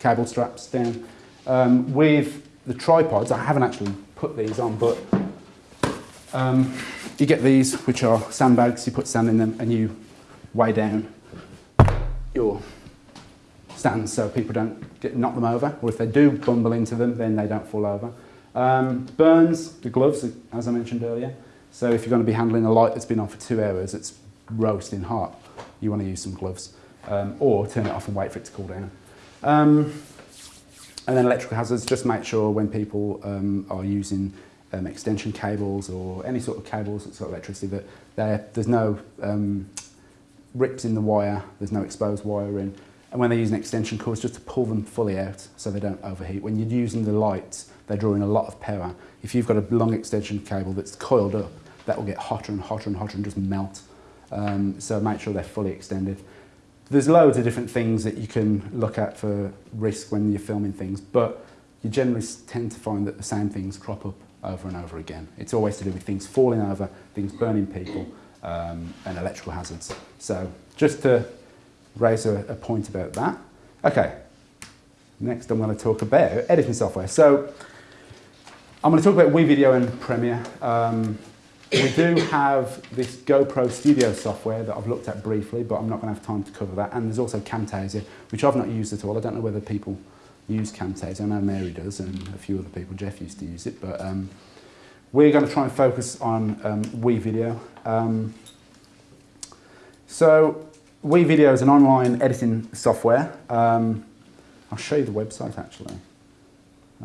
cable straps down. Um, with the tripods, I haven't actually put these on, but um, you get these, which are sandbags, you put sand in them and you weigh down your stands so people don't get, knock them over, or if they do bumble into them, then they don't fall over. Um, burns, the gloves, as I mentioned earlier. So if you're going to be handling a light that's been on for two hours, it's roasting hot, you want to use some gloves. Um, or turn it off and wait for it to cool down. Um, and then electrical hazards, just make sure when people um, are using um, extension cables or any sort of cables that's got electricity that there's no um, rips in the wire, there's no exposed wire in. And when they're using extension cords, just to pull them fully out so they don't overheat. When you're using the lights, they're drawing a lot of power. If you've got a long extension cable that's coiled up, that will get hotter and hotter and hotter and just melt. Um, so make sure they're fully extended. There's loads of different things that you can look at for risk when you're filming things, but you generally tend to find that the same things crop up over and over again. It's always to do with things falling over, things burning people, um, and electrical hazards. So just to raise a, a point about that. Okay, next I'm going to talk about editing software. So I'm going to talk about WeVideo and Premiere. Um, we do have this GoPro Studio software that I've looked at briefly, but I'm not going to have time to cover that. And there's also Camtasia, which I've not used at all. I don't know whether people use Camtasia. I know Mary does, and a few other people. Jeff used to use it, but um, we're going to try and focus on um, WeVideo. Um, so WeVideo is an online editing software. Um, I'll show you the website actually.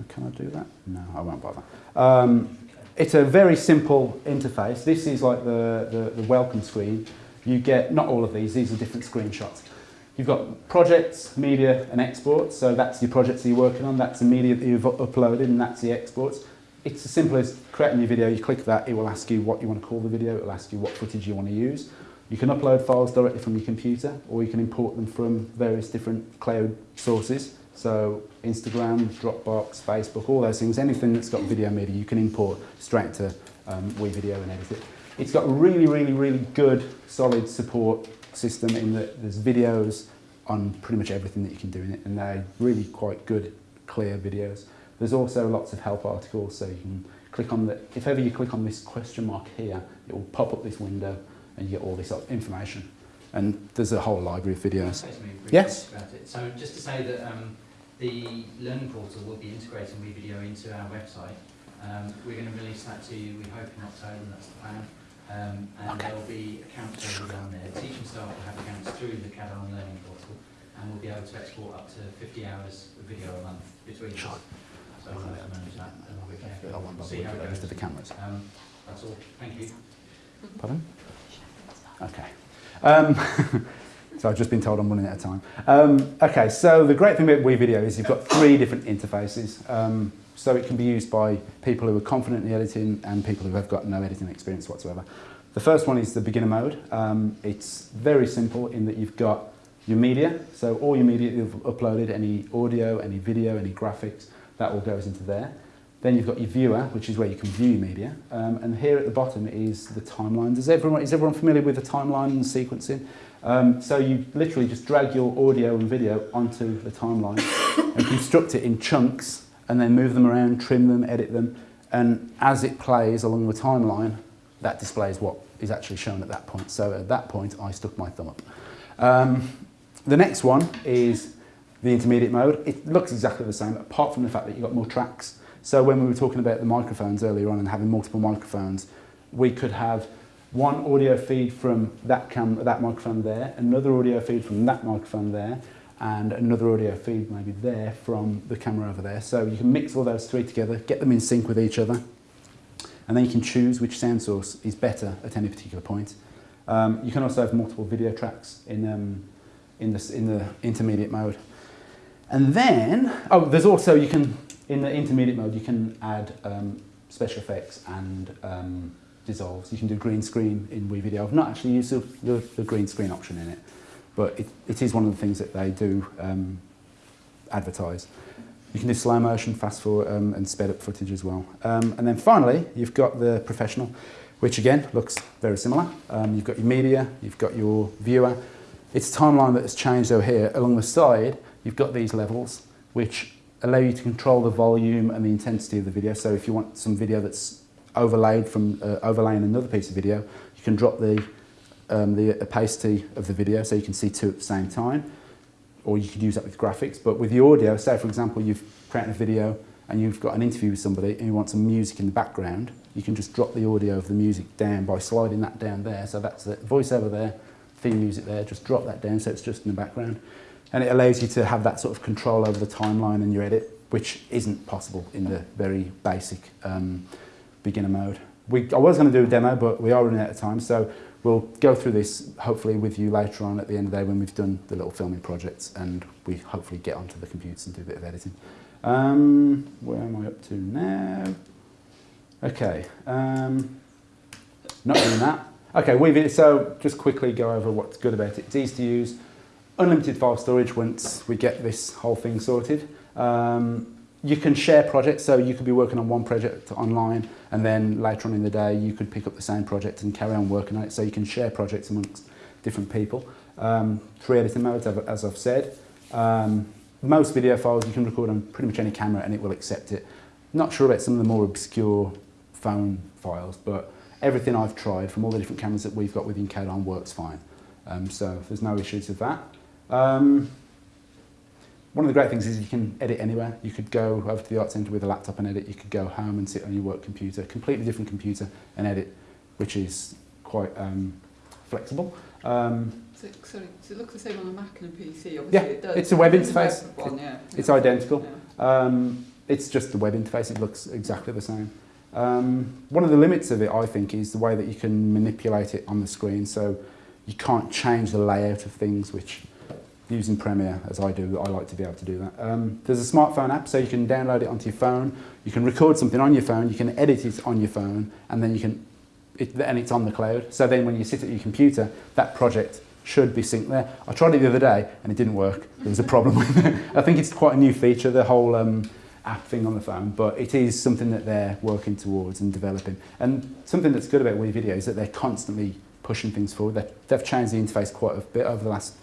Can I do that? No, I won't bother. Um, it's a very simple interface. This is like the, the, the welcome screen. You get, not all of these, these are different screenshots. You've got projects, media and exports. So that's your projects that you're working on, that's the media that you've uploaded and that's the exports. It's as simple as creating your video, you click that, it will ask you what you want to call the video, it will ask you what footage you want to use. You can upload files directly from your computer or you can import them from various different cloud sources. So Instagram, Dropbox, Facebook, all those things, anything that's got video media, you can import straight to um, WeVideo and edit it. It's got really, really, really good, solid support system in that there's videos on pretty much everything that you can do in it, and they're really quite good, clear videos. There's also lots of help articles, so you can click on the, if ever you click on this question mark here, it will pop up this window and you get all this information. And there's a whole library of videos. say something briefly Yes. about it? So just to say that um, The learning portal will be integrating WeVideo into our website. Um, we're going to release that to you, we hope in October, that's the plan. Um, and okay. there'll be accounts over on there. Teaching staff will have accounts through the CADON learning portal and we'll be able to export up to 50 hours of video a month between sure. us. So I'll manage that and we'll be see how it goes. The cameras. Um, that's all. Thank you. Pardon? Okay. Um, so I've just been told I'm running out of time. Um, okay, so the great thing about WeVideo is you've got three different interfaces. Um, so it can be used by people who are confident in editing and people who have got no editing experience whatsoever. The first one is the beginner mode. Um, it's very simple in that you've got your media, so all your media you've uploaded, any audio, any video, any graphics, that all goes into there. Then you've got your viewer, which is where you can view your media. Um, and here at the bottom is the timeline. Everyone, is everyone familiar with the timeline and sequencing? Um, so you literally just drag your audio and video onto the timeline and construct it in chunks and then move them around, trim them, edit them. And as it plays along the timeline, that displays what is actually shown at that point. So at that point, I stuck my thumb up. Um, the next one is the intermediate mode. It looks exactly the same, apart from the fact that you've got more tracks. So when we were talking about the microphones earlier on and having multiple microphones, we could have one audio feed from that cam that microphone there, another audio feed from that microphone there, and another audio feed maybe there from the camera over there. So you can mix all those three together, get them in sync with each other, and then you can choose which sound source is better at any particular point. Um, you can also have multiple video tracks in, um, in, the, in the intermediate mode. And then, oh, there's also, you can, in the intermediate mode, you can add um, special effects and um, dissolves. You can do green screen in WeVideo. I've not actually used the, the, the green screen option in it, but it, it is one of the things that they do um, advertise. You can do slow motion, fast forward um, and sped up footage as well. Um, and then finally, you've got the professional, which again looks very similar. Um, you've got your media, you've got your viewer. It's a timeline that has changed over here. Along the side, you've got these levels, which allow you to control the volume and the intensity of the video. So if you want some video that's overlaid from uh, overlaying another piece of video, you can drop the, um, the opacity of the video so you can see two at the same time or you could use that with graphics. But with the audio, say for example, you've created a video and you've got an interview with somebody and you want some music in the background, you can just drop the audio of the music down by sliding that down there. So that's the voiceover there, theme music there, just drop that down so it's just in the background. And it allows you to have that sort of control over the timeline and your edit, which isn't possible in the very basic um, beginner mode. We, I was going to do a demo, but we are running out of time, so we'll go through this hopefully with you later on at the end of the day when we've done the little filming projects and we hopefully get onto the computers and do a bit of editing. Um, where am I up to now? Okay, um, not doing that. Okay, we've, so just quickly go over what's good about it. It's easy to use, unlimited file storage once we get this whole thing sorted. Um, you can share projects, so you could be working on one project online and then later on in the day you could pick up the same project and carry on working on it, so you can share projects amongst different people. Um, three editing modes, as I've said. Um, most video files you can record on pretty much any camera and it will accept it. Not sure about some of the more obscure phone files, but everything I've tried from all the different cameras that we've got within Kadon works fine. Um, so there's no issues with that. One of the great things is you can edit anywhere. You could go over to the art centre with a laptop and edit. You could go home and sit on your work computer, completely different computer, and edit, which is quite um, flexible. Um, So, sorry, does it look the same on a Mac and a PC? Obviously Yeah, it does. it's a web It's interface. web One, yeah. it's yeah. identical. Yeah. Um, it's just the web interface. It looks exactly the same. Um, one of the limits of it, I think, is the way that you can manipulate it on the screen. So you can't change the layout of things, which using Premiere, as I do, I like to be able to do that. Um, there's a smartphone app, so you can download it onto your phone. You can record something on your phone. You can edit it on your phone, and then you can, it, and it's on the cloud. So then when you sit at your computer, that project should be synced there. I tried it the other day, and it didn't work. There was a problem with it. I think it's quite a new feature, the whole um, app thing on the phone, but it is something that they're working towards and developing. And something that's good about WeVideo is that they're constantly pushing things forward. They've, they've changed the interface quite a bit over the last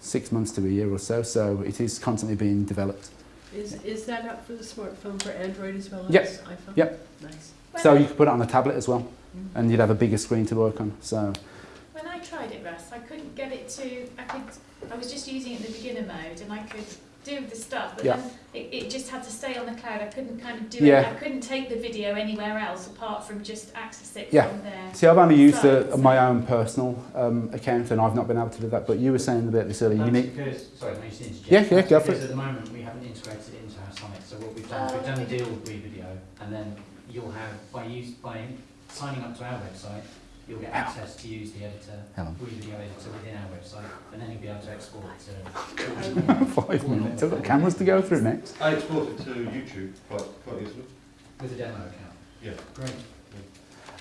six months to a year or so, so it is constantly being developed. Is, is that up for the smartphone for Android as well as Yep. iPhone? Yep. Nice. So you could put it on a tablet as well, mm-hmm. and you'd have a bigger screen to work on. So when I tried it, Russ, I couldn't get it to. I could. I was just using it in the beginner mode, and I could do the stuff, but Yeah. then it, it just had to stay on the cloud. I couldn't kind of do Yeah. it. I couldn't take the video anywhere else apart from just access it Yeah. from there. see, I've only used the, so- my own personal um, account, and I've not been able to do that. But you were saying about this earlier. You That's need, because, sorry, I just interject? Yeah, yeah, That's go for because it. at the moment, we haven't integrated it into our Sonic, so what we've done is Oh, we've done a deal with WeVideo, and then you'll have, by use, by signing up to our website, you'll get access to use the editor, Hang on. WeVideo editor within our website, and then you'll be able to export it to. five minutes. I've got cameras to go through next. I export it to YouTube quite, quite easily. With a demo account. Yeah. Great.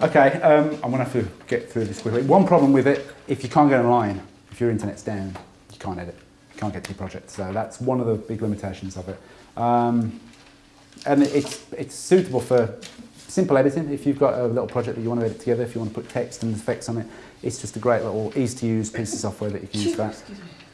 Okay, um, I'm going to have to get through this quickly. One problem with it, if you can't get online, if your internet's down, you can't edit. You can't get to your project. So that's one of the big limitations of it. Um, and it's, it's suitable for simple editing. If you've got a little project that you want to edit together, if you want to put text and effects on it, it's just a great little easy to use piece of software that you can use for that.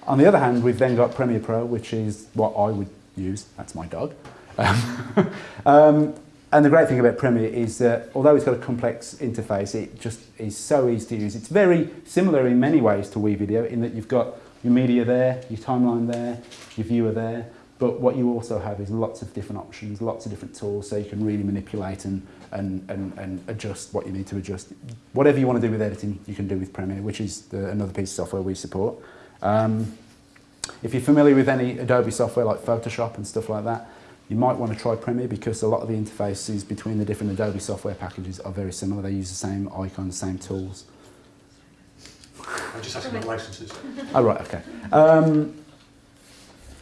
On the other hand, we've then got Premiere Pro, which is what I would use. That's my dog. Um, um, and the great thing about Premiere is that although it's got a complex interface, it just is so easy to use. It's very similar in many ways to WeVideo in that you've got your media there, your timeline there, your viewer there, but what you also have is lots of different options, lots of different tools, so you can really manipulate and, and, and, and adjust what you need to adjust. Whatever you want to do with editing, you can do with Premiere, which is the, another piece of software we support. Um, if you're familiar with any Adobe software like Photoshop and stuff like that, you might want to try Premiere because a lot of the interfaces between the different Adobe software packages are very similar. They use the same icons, same tools. I'm just asking about licenses. Oh, right, okay. Um,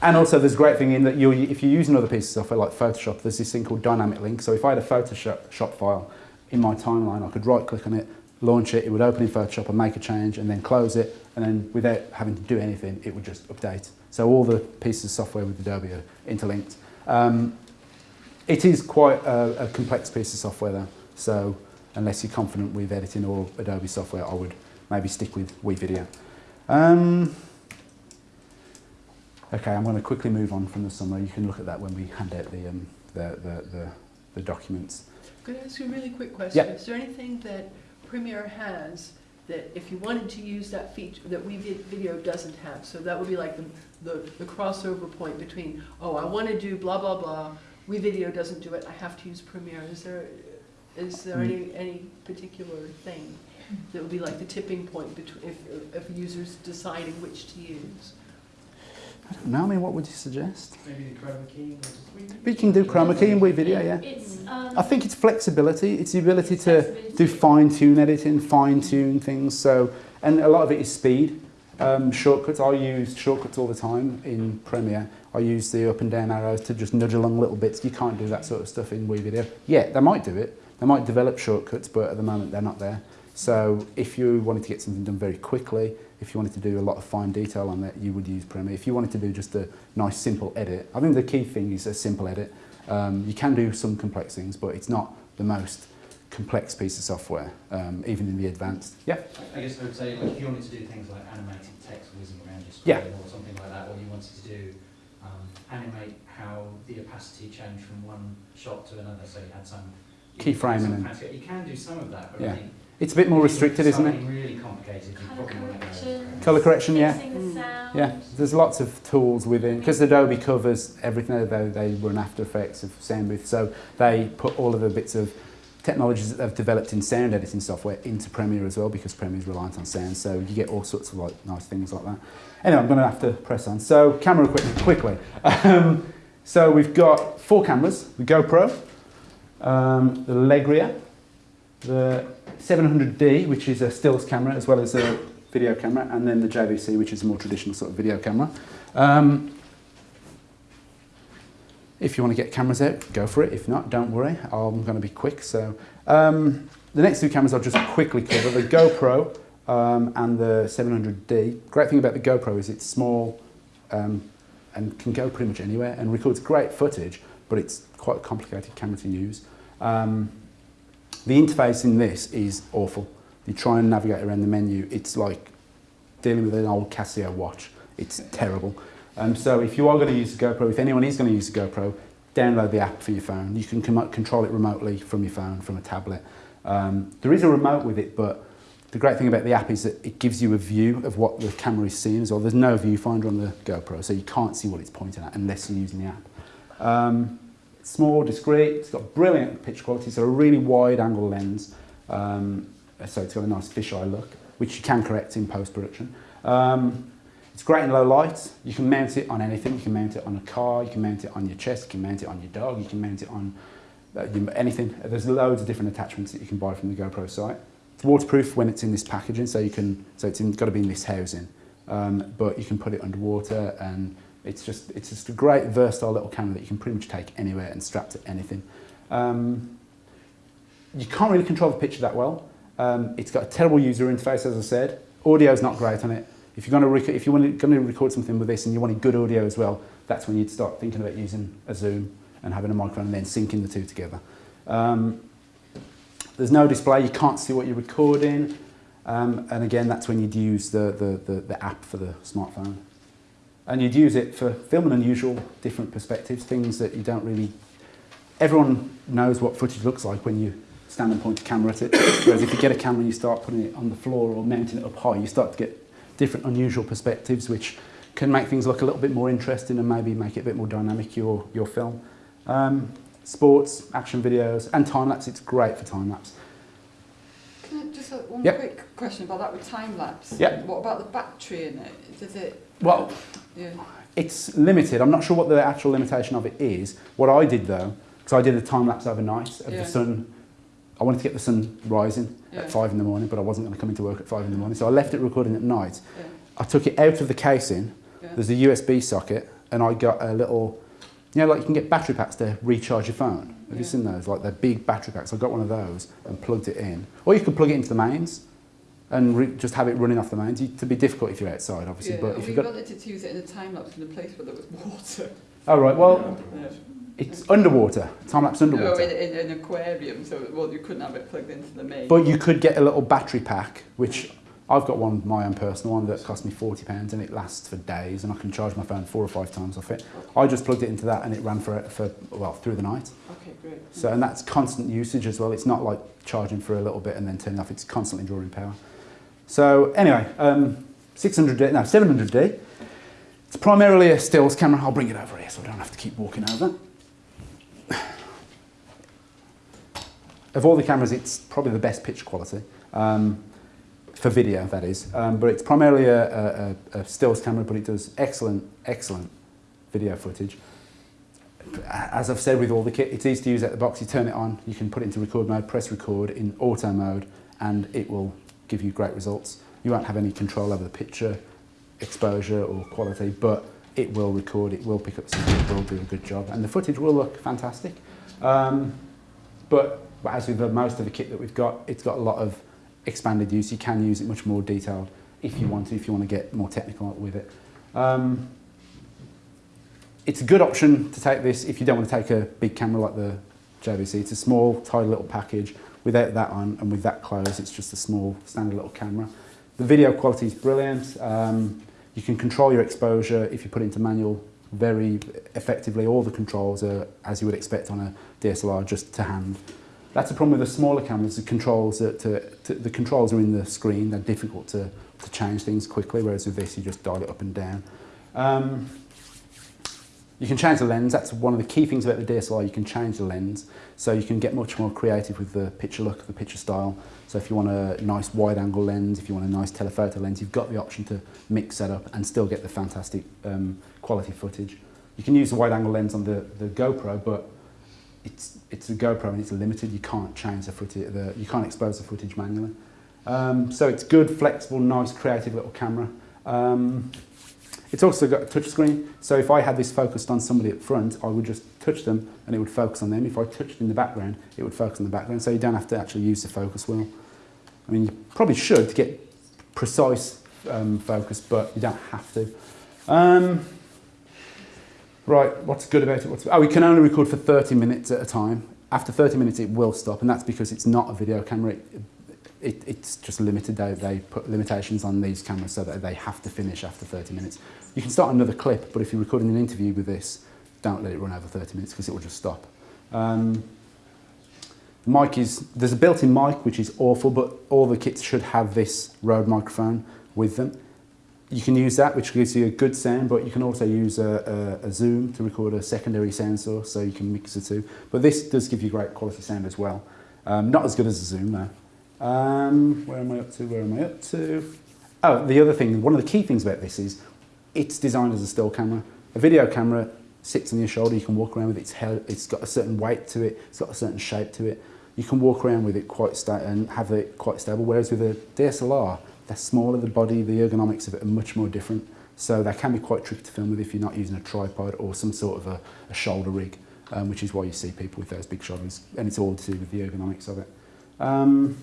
and also there's a great thing in that you if you use another piece of software like Photoshop, there's this thing called dynamic link. So if I had a Photoshop shop file in my timeline, I could right click on it, launch it, it would open in Photoshop and make a change and then close it. And then without having to do anything, it would just update. So all the pieces of software with Adobe are interlinked. Um, it is quite a, a complex piece of software though, so unless you're confident with editing or Adobe software, I would maybe stick with WeVideo. Um, okay, I'm going to quickly move on from the summary. You can look at that when we hand out the, um, the, the, the, the documents. Could I ask you a really quick question? Yeah. Is there anything that Premiere has that if you wanted to use that feature, that WeVideo doesn't have? So that would be like the, the, the crossover point between, oh, I want to do blah, blah, blah, WeVideo doesn't do it, I have to use Premiere. Is there, is there Mm. any, any particular thing that would be like the tipping point between, if, if users deciding which to use? I I mean, what would you suggest? Maybe the chroma key. We can do chroma key in WeVideo, yeah. It's, um, I think it's flexibility. It's the ability to do fine tune editing, fine tune things. So, and a lot of it is speed. Um, shortcuts. I use shortcuts all the time in Premiere. I use the up and down arrows to just nudge along little bits. You can't do that sort of stuff in WeVideo. Yeah, they might do it. They might develop shortcuts, but at the moment they're not there. So if you wanted to get something done very quickly, if you wanted to do a lot of fine detail on that, you would use Premiere. If you wanted to do just a nice simple edit, I think the key thing is a simple edit. Um, you can do some complex things, but it's not the most complex piece of software, um, even in the advanced. Yeah. I guess I would say, like, if you wanted to do things like animated text whizzing around your Yeah. screen or something like that, or you wanted to do um, animate how the opacity changed from one shot to another, so you had some Keyframing some and- fancy- You can do some of that, but Yeah. I think It's a bit more if you wanted restricted, isn't it? Really complicated, Colour probably want to go. correction. Colour correction, yeah. Sound. Yeah, there's lots of tools within, because Adobe covers everything, they, they run After Effects of Soundbooth, so they put all of the bits of technologies that they've developed in sound editing software into Premiere as well, because Premiere is reliant on sound, so you get all sorts of like nice things like that. Anyway, I'm going to have to press on. So camera equipment, quickly. Um, so we've got four cameras, the GoPro, um, the Legria, the 700D, which is a stills camera as well as a video camera, and then the JVC, which is a more traditional sort of video camera. Um, if you want to get cameras out, go for it. If not, don't worry. I'm going to be quick. So um, the next two cameras I'll just quickly cover, the GoPro um, and the 700D. Great thing about the GoPro is it's small um, and can go pretty much anywhere and records great footage, but it's quite a complicated camera to use. Um, the interface in this is awful. You try and navigate around the menu, it's like dealing with an old Casio watch. It's terrible. Um, so if you are going to use a GoPro, if anyone is going to use a GoPro, download the app for your phone. You can control it remotely from your phone, from a tablet. Um, there is a remote with it, but the great thing about the app is that it gives you a view of what the camera is seeing as well. There's no viewfinder on the GoPro, so you can't see what it's pointing at unless you're using the app. Um, small, discreet, it's got brilliant picture quality, so a really wide angle lens. Um, so it's got a nice fisheye look, which you can correct in post-production. Um, it's great in low light. You can mount it on anything. You can mount it on a car. You can mount it on your chest. You can mount it on your dog. You can mount it on uh, anything. There's loads of different attachments that you can buy from the GoPro site. It's waterproof when it's in this packaging, so you can. So it's in, got to be in this housing, um, but you can put it underwater, and it's just it's just a great versatile little camera that you can pretty much take anywhere and strap to anything. Um, you can't really control the picture that well. Um, it's got a terrible user interface, as I said. Audio's not great on it. If you're going to if you want going to record something with this and you wanted good audio as well, that's when you'd start thinking about using a Zoom and having a microphone and then syncing the two together. Um, there's no display. You can't see what you're recording. Um, and again, that's when you'd use the, the, the, the app for the smartphone. And you'd use it for filming unusual, different perspectives, things that you don't really... Everyone knows what footage looks like when you stand and point a camera at it. Whereas if you get a camera and you start putting it on the floor or mounting it up high, you start to get different unusual perspectives, which can make things look a little bit more interesting and maybe make it a bit more dynamic, your, your film. Um, sports, action videos, and time-lapse, it's great for time-lapse. Can I just one Yep. quick question about that with time lapse? Yep. What about the battery in it? Does it? Well, Yeah. it's limited. I'm not sure what the actual limitation of it is. What I did though, because I did a time lapse overnight of Yeah. the sun. I wanted to get the sun rising Yeah. at five in the morning, but I wasn't going to come into work at five in the morning, so I left it recording at night. Yeah. I took it out of the casing. There's a USB socket, and I got a little, you know, like you can get battery packs to recharge your phone. Have you seen those? Like they're big battery packs. I got one of those and plugged it in. Or you could plug it into the mains and re- just have it running off the mains. It'd be difficult if you're outside, obviously, yeah. but if we you've got wanted to use it in a time lapse in a place where there was water. Oh right, well, Yeah. it's underwater, time-lapse No, underwater. in, in an aquarium, so well, you couldn't have it plugged into the main. But you could get a little battery pack, which I've got one, my own personal one, that cost me £40 and it lasts for days and I can charge my phone four or five times off it. I just plugged it into that and it ran for, for well, through the night. Okay, great. So, and that's constant usage as well. It's not like charging for a little bit and then turning off. It's constantly drawing power. So anyway, um, 600D, no, 700D. It's primarily a stills camera. I'll bring it over here so I don't have to keep walking over. Of all the cameras, it's probably the best pitch quality. Um, for video, that is. Um, but it's primarily a, a, a stills camera, but it does excellent, excellent video footage. As I've said with all the kit, it's easy to use out the box. You turn it on, you can put it into record mode, press record in auto mode, and it will give you great results. You won't have any control over the picture, exposure or quality, but it will record, it will pick up something, it will do a good job, and the footage will look fantastic. Um, but, but as with the, most of the kit that we've got, it's got a lot of expanded use. You can use it much more detailed if you want to, if you want to get more technical with it. Um, it's a good option to take this if you don't want to take a big camera like the JVC. It's a small, tidy little package. Without that on and with that close, it's just a small standard little camera. The video quality is brilliant. Um, you can control your exposure if you put it into manual very effectively. All the controls are, as you would expect on a DSLR, just to hand. That's the problem with the smaller cameras. The controls are, to, to, the controls are in the screen. They're difficult to, to change things quickly, whereas with this, you just dial it up and down. Um, You can change the lens, that's one of the key things about the DSLR, you can change the lens, so you can get much more creative with the picture look, the picture style. So if you want a nice wide angle lens, if you want a nice telephoto lens, you've got the option to mix that up and still get the fantastic um, quality footage. You can use the wide angle lens on the, the GoPro, but it's, it's a GoPro and it's limited, you can't change the footage, the, you can't expose the footage manually. Um, so it's good, flexible, nice, creative little camera. Um, it's also got a touch screen, so if I had this focused on somebody up front, I would just touch them and it would focus on them. If I touched in the background, it would focus on the background, so you don't have to actually use the focus wheel. I mean, you probably should to get precise um, focus, but you don't have to. Um, right, what's good about it? What's, oh, we can only record for 30 minutes at a time. After 30 minutes, it will stop, and that's because it's not a video camera. It, it, it's just limited. They, they put limitations on these cameras so that they have to finish after 30 minutes. You can start another clip, but if you're recording an interview with this, don't let it run over 30 minutes because it will just stop. Um, the mic is, there's a built-in mic which is awful, but all the kits should have this Rode microphone with them. You can use that, which gives you a good sound, but you can also use a, a, a Zoom to record a secondary sound source, so you can mix the two. But this does give you great quality sound as well. Um, not as good as a Zoom though. Um, where am I up to? Where am I up to? Oh, the other thing, one of the key things about this is it's designed as a still camera. A video camera sits on your shoulder, you can walk around with it, it's, held, it's got a certain weight to it, it's got a certain shape to it. You can walk around with it quite and have it quite stable, whereas with a DSLR, they're smaller, the body, the ergonomics of it are much more different. So they can be quite tricky to film with if you're not using a tripod or some sort of a, a shoulder rig, um, which is why you see people with those big shoulders, and it's all to do with the ergonomics of it. Um,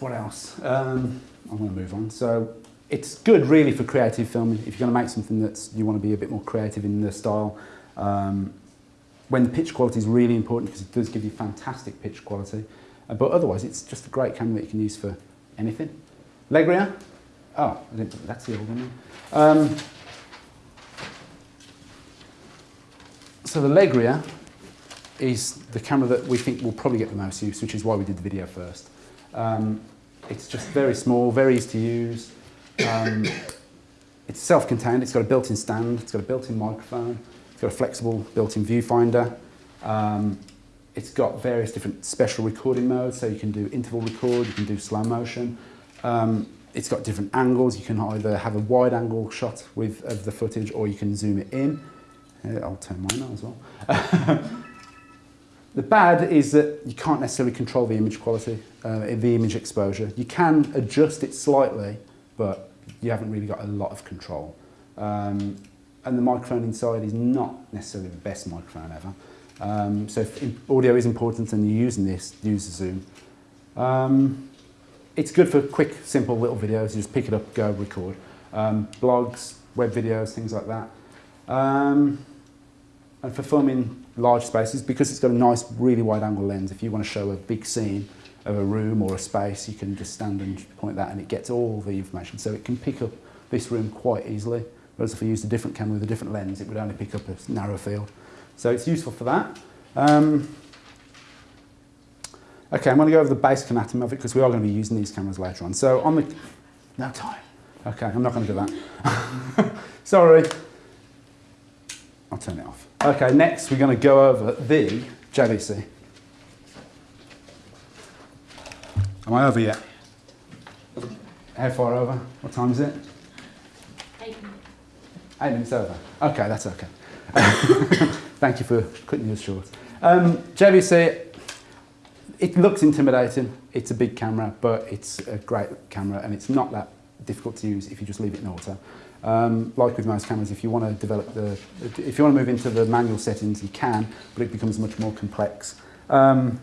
what else? Um, I'm going to move on. So it's good really for creative filming. If you're going to make something that you want to be a bit more creative in the style, um, when the pitch quality is really important because it does give you fantastic pitch quality. Uh, but otherwise, it's just a great camera that you can use for anything. Legria. Oh, that's the old one. Um, so the Legria is the camera that we think will probably get the most use, which is why we did the video first. Um, it's just very small, very easy to use. Um, it's self-contained, it's got a built-in stand, it's got a built-in microphone, it's got a flexible built-in viewfinder. Um, it's got various different special recording modes, so you can do interval record, you can do slow motion. Um, it's got different angles, you can either have a wide angle shot with of the footage or you can zoom it in. I'll turn mine on as well. The bad is that you can't necessarily control the image quality, uh, the image exposure. You can adjust it slightly, but you haven't really got a lot of control. Um, and the microphone inside is not necessarily the best microphone ever. Um, so if audio is important and you're using this, use the Zoom. Um, it's good for quick, simple little videos. You just pick it up, go, record. Um, blogs, web videos, things like that. Um, and for filming large spaces, because it's got a nice, really wide angle lens, if you want to show a big scene of a room or a space, you can just stand and point that and it gets all the information. So it can pick up this room quite easily. Whereas if I used a different camera with a different lens, it would only pick up a narrow field. So it's useful for that. Um, okay, I'm going to go over the basic anatomy of it because we are going to be using these cameras later on. So on the... No time. Okay, I'm not going to do that. Sorry. I'll turn it off. Okay, next we're going to go over the JVC. Am I over yet? How far over? What time is it? Eight minutes. Eight minutes over. Okay, that's okay. Thank you for cutting yours short. Um, JVC, it looks intimidating. It's a big camera, but it's a great camera and it's not that difficult to use if you just leave it in auto. Um, like with most cameras, if you want to develop the, if you want to move into the manual settings, you can, but it becomes much more complex. Um,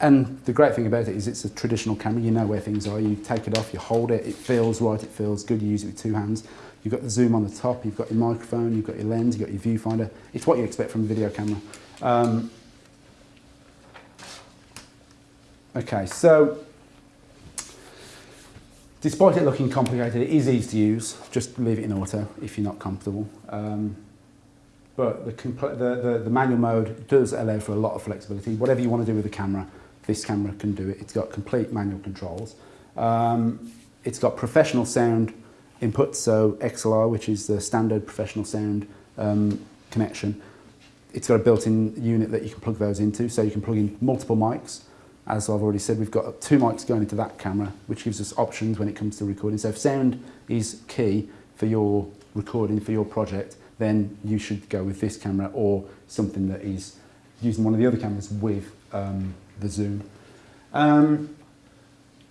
and the great thing about it is it's a traditional camera. You know where things are. You take it off, you hold it, it feels right, it feels good. You use it with two hands. You've got the zoom on the top, you've got your microphone, you've got your lens, you've got your viewfinder. It's what you expect from a video camera. Um, okay, so despite it looking complicated, it is easy to use. Just leave it in auto if you're not comfortable. Um, but the, the, the, the manual mode does allow for a lot of flexibility. Whatever you want to do with the camera, this camera can do it. It's got complete manual controls. Um, it's got professional sound inputs, so XLR, which is the standard professional sound um, connection. It's got a built-in unit that you can plug those into, so you can plug in multiple mics. As I've already said, we've got two mics going into that camera, which gives us options when it comes to recording. So if sound is key for your recording, for your project, then you should go with this camera or something that is using one of the other cameras with um, the zoom. Um,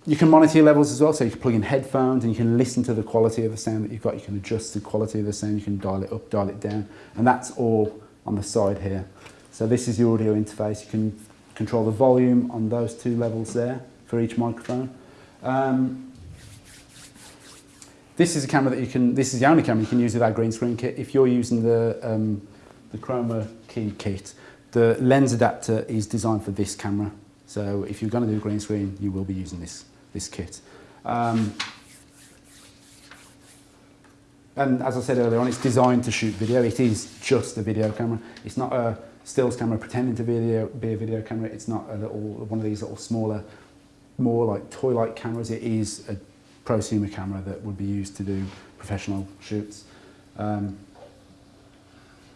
you can monitor your levels as well, so you can plug in headphones and you can listen to the quality of the sound that you've got. You can adjust the quality of the sound, you can dial it up, dial it down, and that's all on the side here. So this is your audio interface. You can control the volume on those two levels there for each microphone. Um, this is a camera that you can, this is the only camera you can use with our green screen kit. If you're using the, um, the Chroma Key kit, the lens adapter is designed for this camera. So if you're going to do green screen, you will be using this this kit. Um, and as I said earlier on, it's designed to shoot video. It is just a video camera. It's not a stills camera pretending to be a video, be a video camera. It's not a little one of these little smaller, more like toy-like cameras. It is a prosumer camera that would be used to do professional shoots. Um,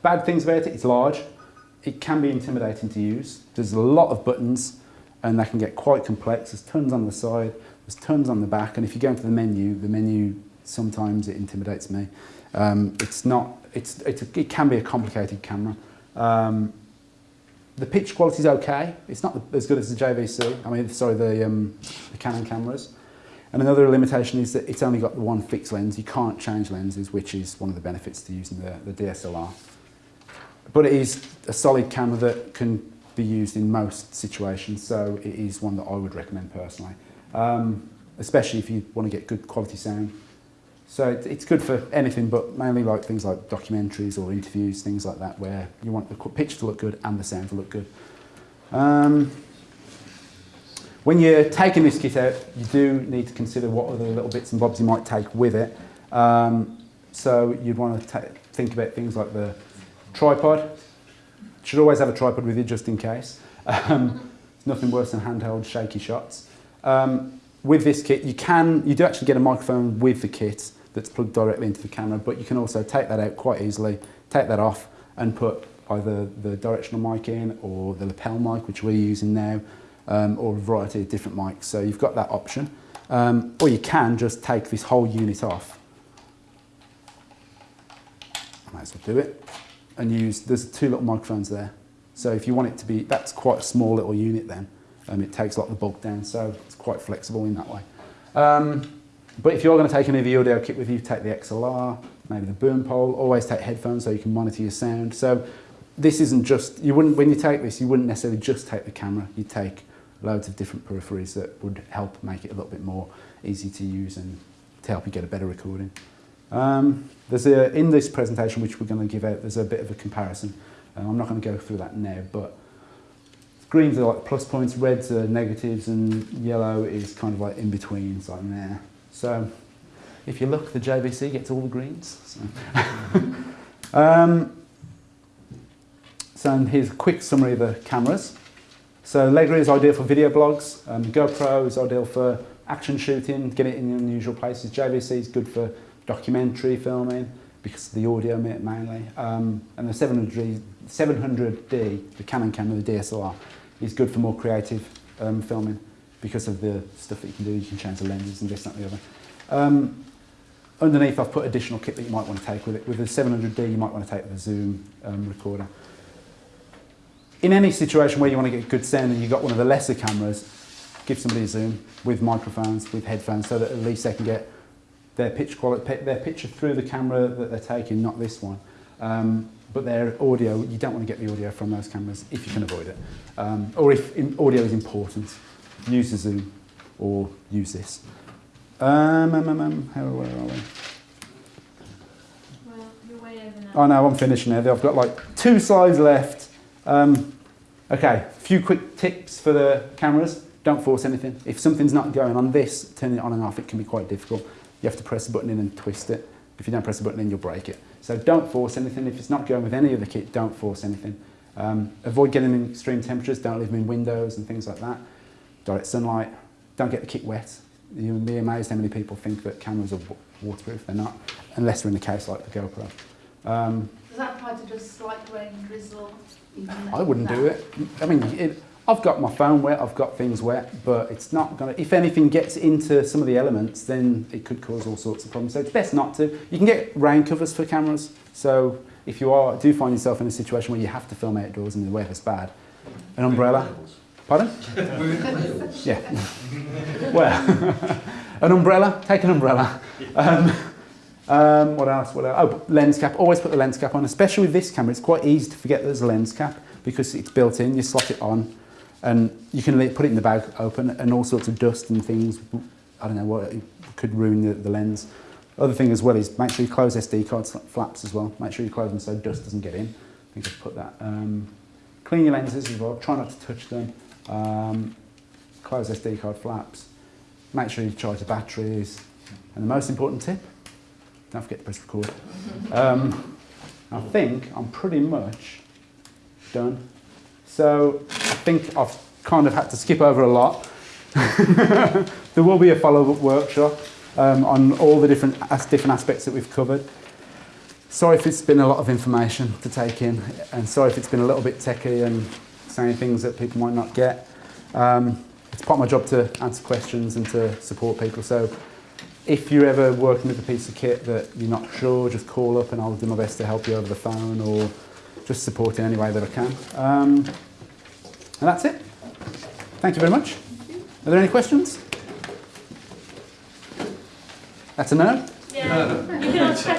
bad things about it, it's large. It can be intimidating to use. There's a lot of buttons and they can get quite complex. There's tons on the side. There's tons on the back, and if you go into the menu, the menu sometimes it intimidates me. Um, it's not. It's, it's a, it can be a complicated camera. Um, the pitch quality is okay. It's not as good as the JVC. I mean, sorry, the, um, the Canon cameras. And another limitation is that it's only got the one fixed lens. You can't change lenses, which is one of the benefits to using the, the DSLR. But it is a solid camera that can be used in most situations, so it is one that I would recommend personally um, especially if you want to get good quality sound. So it, it's good for anything, but mainly like things like documentaries or interviews, things like that, where you want the picture to look good and the sound to look good. Um, when you're taking this kit out, you do need to consider what other little bits and bobs you might take with it. Um, so you'd want to think about things like the tripod. Should always have a tripod with you just in case. Um, nothing worse than handheld shaky shots. Um, with this kit, you can, you do actually get a microphone with the kit that's plugged directly into the camera, but you can also take that out quite easily, take that off and put either the directional mic in or the lapel mic, which we're using now, um, or a variety of different mics. So you've got that option. Um, or you can just take this whole unit off. Might as well do it. And use, there's two little microphones there. So if you want it to be, that's quite a small little unit then. Um, it takes a lot of the bulk down, so it's quite flexible in that way. Um, but if you're going to take any of the audio kit with you, take the XLR, maybe the boom pole, always take headphones so you can monitor your sound. So this isn't just, you wouldn't, when you take this, you wouldn't necessarily just take the camera, you'd take loads of different peripheries that would help make it a little bit more easy to use and to help you get a better recording. Um, there's a, in this presentation, which we're going to give out, there's a bit of a comparison. Um, I'm not going to go through that now, but greens are like plus points, reds are negatives, and yellow is kind of like in between, it's like there. So if you look, the JVC gets all the greens. So, um, so here's a quick summary of the cameras. So Legria is ideal for video blogs. Um, GoPro is ideal for action shooting, get it in unusual places. JVC is good for documentary filming because of the audio mainly. Um, and the 700D, 700D, the Canon camera, the DSLR, is good for more creative um, filming because of the stuff that you can do. You can change the lenses and this, that and the other. Um, underneath I've put additional kit that you might want to take with it. With the 700D you might want to take the zoom um, recorder. In any situation where you want to get good sound and you've got one of the lesser cameras, give somebody a zoom with microphones, with headphones, so that at least they can get their pitch quality, their picture through the camera that they're taking, not this one. Um, but their audio, you don't want to get the audio from those cameras if you can avoid it. Um, or if in, audio is important, use the zoom or use this. Um, um, um, um, how, where are we? Well, you're way over now. Oh no, I'm finishing now. I've got like two slides left. Um, okay, a few quick tips for the cameras. Don't force anything. If something's not going on this, turning it on and off, it can be quite difficult. You have to press the button in and twist it. If you don't press the button in, you'll break it. So don't force anything. If it's not going with any of the kit, don't force anything. Um, avoid getting them in extreme temperatures. Don't leave them in windows and things like that. Direct sunlight. Don't get the kit wet. You'll be amazed how many people think that cameras are waterproof. They're not, unless they're in a case like the GoPro. Um, Does that apply to just slight rain, drizzle? I wouldn't do it. I mean, it, I've got my phone wet, I've got things wet, but it's not going to, if anything gets into some of the elements, then it could cause all sorts of problems. So it's best not to. You can get rain covers for cameras. So if you are, do find yourself in a situation where you have to film outdoors and the weather's bad, an umbrella. Pardon? yeah. well, an umbrella, take an umbrella. Um, um, what else? What else? Oh, lens cap. Always put the lens cap on, especially with this camera. It's quite easy to forget there's a lens cap because it's built in. You slot it on, and you can put it in the bag open, and all sorts of dust and things. I don't know what could ruin the, the lens. Other thing as well is make sure you close SD card flaps as well. Make sure you close them so dust doesn't get in. I think I've put that. Um, clean your lenses as well. Try not to touch them. Um, close SD card flaps. Make sure you charge the batteries. And the most important tip, don't forget to press record. Um, I think I'm pretty much done. So I think I've kind of had to skip over a lot. there will be a follow-up workshop um, on all the different, different aspects that we've covered. Sorry if it's been a lot of information to take in, and sorry if it's been a little bit techy and saying things that people might not get. Um, it's part of my job to answer questions and to support people. So if you're ever working with a piece of kit that you're not sure, just call up and I'll do my best to help you over the phone or just support in any way that I can. Um, and that's it. Thank you very much. Are there any questions? That's a no? Yeah.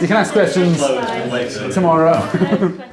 You can ask questions. You can ask questions tomorrow.